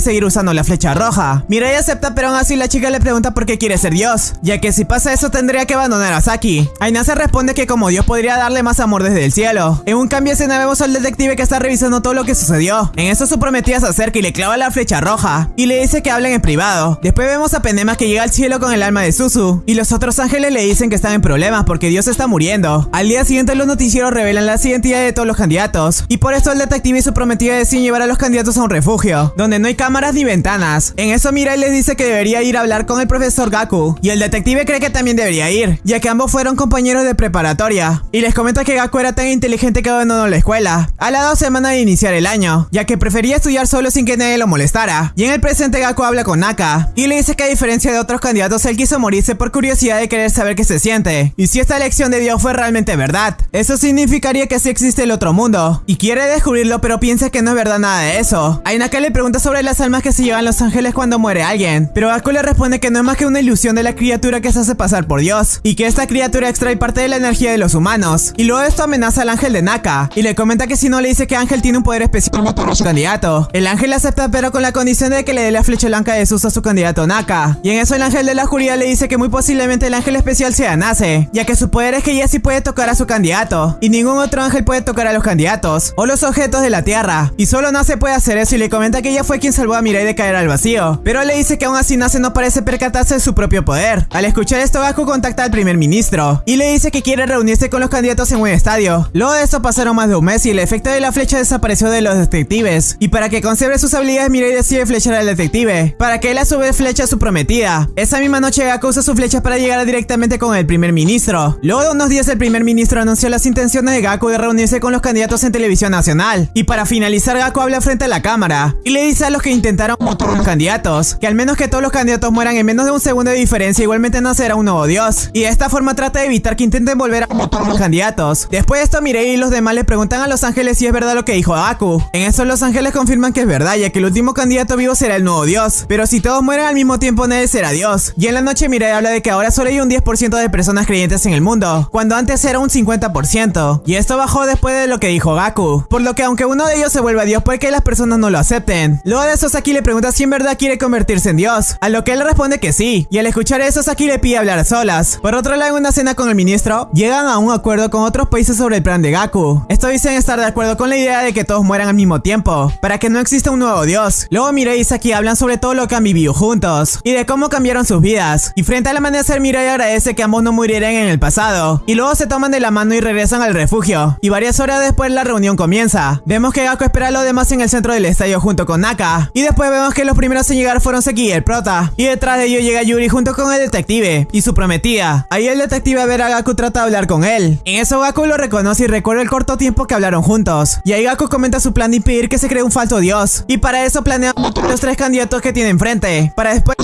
seguir usando la flecha roja. Mirai acepta pero aún así la chica le pregunta por qué quiere ser Dios, ya que si pasa eso tendría que abandonar a Saki. Aina se responde que como Dios podría darle más amor desde el cielo. En un cambio de escena vemos al detective que está revisando todo lo que sucedió. En eso su prometida se acerca y le clava la flecha roja, y le dice que hablen en privado. Después vemos a Penema que llega al cielo con el alma de Suzu, y los otros ángeles le dicen que están en problemas porque Dios está muriendo. Al día siguiente los noticieros revelan la identidad de todos los candidatos, y por esto el detective y su prometida deciden llevar a los candidatos a un refugio, donde no hay cámaras ni ventanas. En eso Mirai les dice que debería ir a hablar con el profesor Gaku, y el detective cree que también debería ir, ya que ambos fueron compañeros de preparatoria, y les comenta que Gaku era tan inteligente que abandonó la escuela, a las dos semanas de iniciar el año, ya que prefería estudiar solo sin que nadie lo molestara. Y en el presente Gaku habla con Naka, y le dice que a diferencia de otros candidatos él quiso morirse por curiosidad de querer saber qué se siente, y si esta elección de Dios fue realmente verdad. Eso significaría que sí existe el otro mundo, y quiere descubrirlo pero piensa que no es verdad nada de eso. Ainaka le pregunta sobre las almas que se llevan los ángeles cuando muere alguien, pero Gaku le responde que no es más que una ilusión de la criatura que se hace pasar por Dios, y que esta criatura extrae parte de la energía de los humanos. Y luego esto amenaza al ángel de Naka, y le comenta que si no le dice que Ángel tiene un poder especial para su candidato. El ángel acepta pero con la condición de que le dé la flecha blanca de Sus a su candidato Naka. Y en eso el ángel de la oscuridad le dice que muy posiblemente el ángel especial sea Nace, ya que su poder es que ella sí puede tocar a su candidato, y ningún otro ángel puede tocar a los candidatos, o los objetos de la tierra. Y solo Nace puede hacer eso y le comenta que ella fue quien salvó a Mirai de caer al vacío. Pero le dice que aún así Nace no parece percatarse de su propio poder. Al escuchar esto, Gaku contacta al primer ministro, y le dice que quiere reunirse con los candidatos en un estadio. Luego de eso pasaron más de un mes y el efecto de la flecha desapareció de los detectives. Y para que conserve sus habilidades, Mirai decide flechar al detective, para que él a su vez flecha su prometida. Esa misma noche Gaku usa su flecha para llegar directamente con el primer ministro. Luego de unos días el primer ministro anunció las intenciones de Gaku de reunirse con los candidatos en televisión nacional. Y para finalizar Gaku habla frente a la cámara y le dice a los que intentaron matar a los candidatos que al menos que todos los candidatos mueran en menos de un segundo de diferencia igualmente nacerá un nuevo dios. Y de esta forma trata de evitar que intenten volver a matar a los candidatos. Después de esto Mirei y los demás le preguntan a los ángeles si es verdad lo que dijo Gaku. En eso los ángeles confirman que es verdad ya que el último candidato vivo será el nuevo dios. Pero si todos mueren al mismo tiempo nadie será dios. Y en la noche Mirei habla de que ahora solo hay un 10% de personas creyentes en el mundo, cuando antes era un 50%. Y esto bajó después de lo que dijo Gaku. Por lo que aunque uno de ellos se vuelva dios puede que las personas no lo acepten. Luego de eso Saki le pregunta si en verdad quiere convertirse en dios, a lo que él responde que sí. Y al escuchar eso Saki le pide hablar a solas. Por otro lado en una cena con el ministro, llegan a un acuerdo con otros países sobre el plan de Gaku. Estos dicen estar de acuerdo con la idea de que todos mueran al mismo tiempo, para que no exista un nuevo dios. Luego Mirai y Saki hablan sobre todo lo que han vivido juntos, y de cómo cambiaron sus vidas. Y frente al amanecer Mirai agradece que ambos no murieran en el pasado. Y luego se toman de la mano y regresan al refugio. Y varias horas después la reunión comienza. Vemos que Gaku espera a los demás en el centro del estadio junto con Naka. Y después vemos que los primeros en llegar fueron Seki y el prota. Y detrás de ellos llega Yuri junto con el detective y su prometida. Ahí el detective a ver a Gaku trata de hablar con él. En eso Gaku lo reconoce y recuerda el corto tiempo que hablaron juntos. Y ahí Gaku comenta su plan de impedir que se cree un falso dios. Y para eso planea los tres candidatos que tiene enfrente. Para después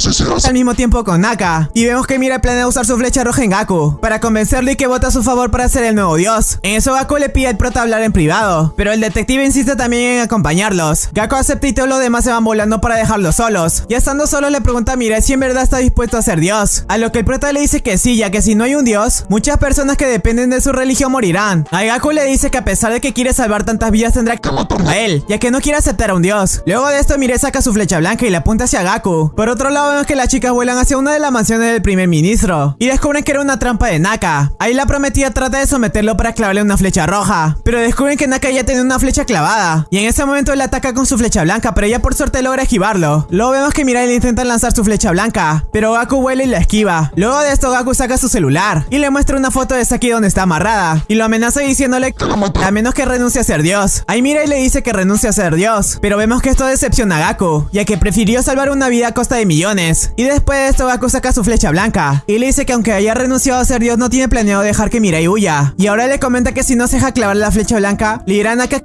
al mismo tiempo con Naka. Y vemos que Mira planea usar su flecha roja en Gaku. Para convencerle y que vota a su favor para ser el nuevo dios. En eso Gaku le pide al prota hablar en privado. Pero el detective insiste también en acompañarlos. Gaku acepta y todos los demás se van volando para dejarlos solos. Ya estando solos le pregunta a Mira si en verdad está dispuesto a ser dios. A lo que el prota le dice que sí, ya que si no hay un dios, muchas personas que dependen de su religión morirán. A Gaku le dice que a pesar de que quiere salvar tantas vidas tendrá que matar a él, ya que no quiere aceptar a un dios. Luego de esto Mire saca su flecha blanca y la apunta hacia Gaku. Por otro lado vemos que las chicas vuelan hacia una de las mansiones del primer ministro y descubren que era una trampa de Naka. Ahí la prometida trata de someterlo para clavarle una flecha roja, pero descubren que Naka ya tiene una flecha clavada y en ese momento él ataca con su flecha blanca, pero ella por suerte logra esquivarlo. Luego vemos que Mirai le intenta lanzar su flecha blanca, pero Gaku vuela y la esquiva. Luego de esto Gaku saca su celular y le muestra una foto de Saki donde está amarrada y lo amenaza diciéndole a menos que renuncie a ser dios. Ahí Mirai le dice que renuncia a ser dios, pero vemos que esto decepciona a Gaku, ya que prefirió salvar una vida a costa de millones. Y después de esto Gaku saca su flecha blanca y le dice que aunque haya renunciado a ser dios no tiene planeado dejar que Mirai huya. Y ahora le comenta que si no se deja clavar la flecha blanca, le irán a que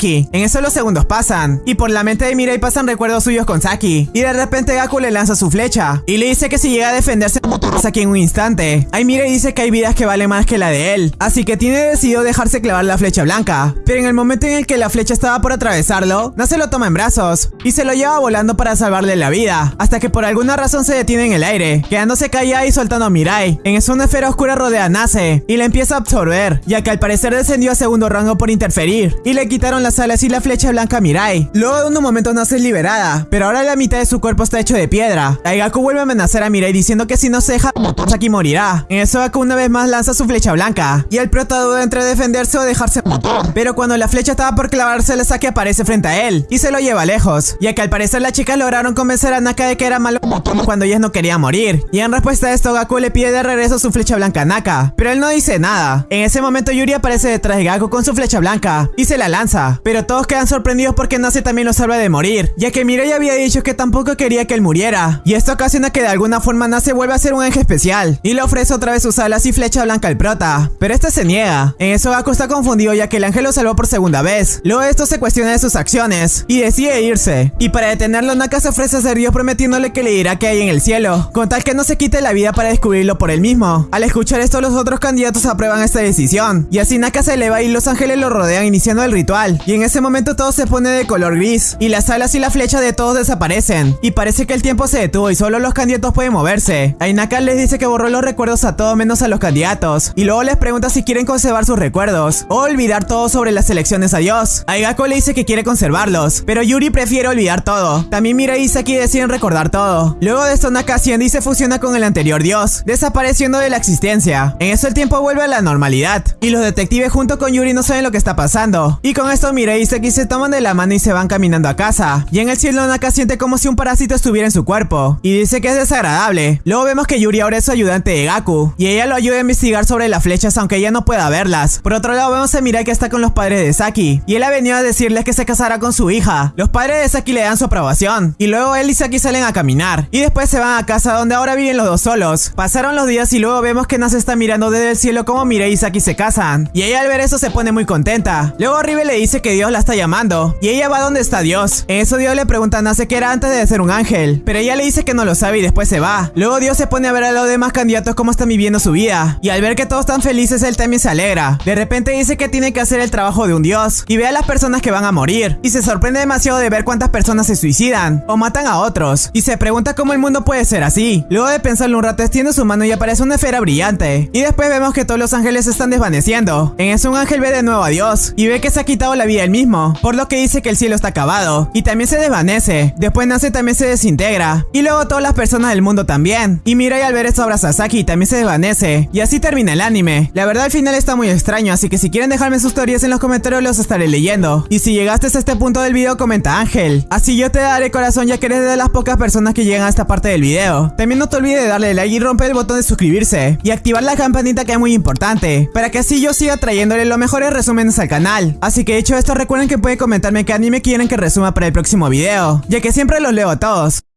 Saki. En eso los segundos pasan y por la mente de Mirai pasan recuerdos suyos con Saki. Y de repente Gaku le lanza su flecha y le dice que si llega a defenderse Saki en un instante. Ahí Mirai dice que hay vidas que valen más que la de él, así que tiene decidido dejarse clavar la flecha blanca. Pero en el momento en el que la flecha estaba por atravesarlo, no se lo toma en brazos y se lo lleva volando para salvarle la vida, hasta que por alguna razón se detiene en el aire, quedándose callada y soltando a Mirai. En eso una esfera oscura rodea a Nase y la empieza a absorber, ya que al parecer descendió a segundo rango por interferir y le quitaron las alas y la flecha blanca Mirai. Luego de unos momentos Nase es liberada, pero ahora la mitad de su cuerpo está hecho de piedra. Gaku vuelve a amenazar a Mirai diciendo que si no se deja, Saki morirá. En eso Gaku una vez más lanza su flecha blanca y el prota duda entre defenderse o dejarse matar. Pero cuando la flecha estaba por clavarse, la Saki aparece frente a él y se lo lleva lejos, ya que al parecer las chicas lograron convencer a Naka de que era malo cuando ellas no querían morir. Y en respuesta a esto Gaku le pide de regreso su flecha blanca a Naka, pero él no dice nada. En ese momento Yuri aparece detrás de Gaku con su flecha blanca y se la lanza, pero todos quedan sorprendidos porque Nase también lo salva de morir, ya que Mirai había dicho que tampoco quería que él muriera. Y esto ocasiona que de alguna forma Nase vuelve a ser un ángel especial y le ofrece otra vez sus alas y flecha blanca al prota, pero este se niega. En eso Gaku está confundido ya que el ángel lo salvó por segunda vez. Luego esto se cuestiona de sus acciones y decide irse. Y para detenerlo Naka se ofrece a ser Dios prometiéndole que le dirá que hay en el cielo, con tal que no se quite la vida para descubrirlo por él mismo. Al escuchar esto los otros candidatos aprueban esta decisión y así Naka se eleva y los ángeles lo rodean iniciando el ritual. Y en ese momento todo se pone de color gris y las alas y la flecha de todos desaparecen. Y parece que el tiempo se detuvo y solo los candidatos pueden moverse. Ainaka les dice que borró los recuerdos a todos menos a los candidatos. Y luego les pregunta si quieren conservar sus recuerdos o olvidar todo sobre las elecciones a Dios. Aigako le dice que quiere conservarlos, pero Yuri prefiere olvidar todo. También Mira y Isaki deciden recordar todo. Luego de esto Naka asciende y se fusiona con el anterior Dios, desapareciendo de la existencia. En eso el tiempo vuelve a la normalidad. Y los detectives junto con Yuri no saben lo que está pasando. Y con esto Mira y Isaki se toman de la mano y se van caminando a casa. Y en el cielo Naka siente como si un parásito estuviera en su cuerpo. Y dice que es desagradable. Luego vemos que Yuri ahora es su ayudante de Gaku. Y ella lo ayuda a investigar sobre las flechas aunque ella no pueda verlas. Por otro lado vemos a Mirai que está con los padres de Saki. Y él ha venido a decirles que se casará con su hija. Los padres de Saki le dan su aprobación. Y luego él y Saki salen a caminar. Y después se van a casa donde ahora viven los dos solos. Pasaron los días y luego vemos que Nase está mirando desde el cielo como Mirai y Saki se casan. Y ella al ver eso se pone muy contenta. Luego Ribe le dice que Dios la está llamando. Y ella va donde está Dios. En eso Dios le pregunta a Nase que era antes de ser un ángel. Pero ella le dice que no lo sabe y después se va. Luego Dios se pone a ver a los demás candidatos cómo están viviendo su vida. Y al ver que todos están felices, él también se alegra. De repente dice que tiene que hacer el trabajo de un dios. Y ve a las personas que van a morir. Y se sorprende demasiado de ver cuántas personas se suicidan. O matan a otros. Y se pregunta cómo el mundo puede ser así. Luego de pensarlo un rato, extiende su mano y aparece una esfera brillante. Y después vemos que todos los ángeles están desvaneciendo. En eso un ángel ve de nuevo a Dios. Y ve que se ha quitado la él mismo. Por lo que dice que el cielo está acabado. Y también se desvanece. Después nace también se desintegra. Y luego todas las personas del mundo también. Y Mirai al ver esto abraza a Saki y también se desvanece. Y así termina el anime. La verdad el final está muy extraño, así que si quieren dejarme sus teorías en los comentarios los estaré leyendo. Y si llegaste a este punto del video comenta Ángel. Así yo te daré corazón ya que eres de las pocas personas que llegan a esta parte del video. También no te olvides de darle like y romper el botón de suscribirse. Y activar la campanita que es muy importante. Para que así yo siga trayéndole los mejores resúmenes al canal. Así que hecho esto recuerden que pueden comentarme qué anime quieren que resuma para el próximo video. Ya que siempre los leo a todos.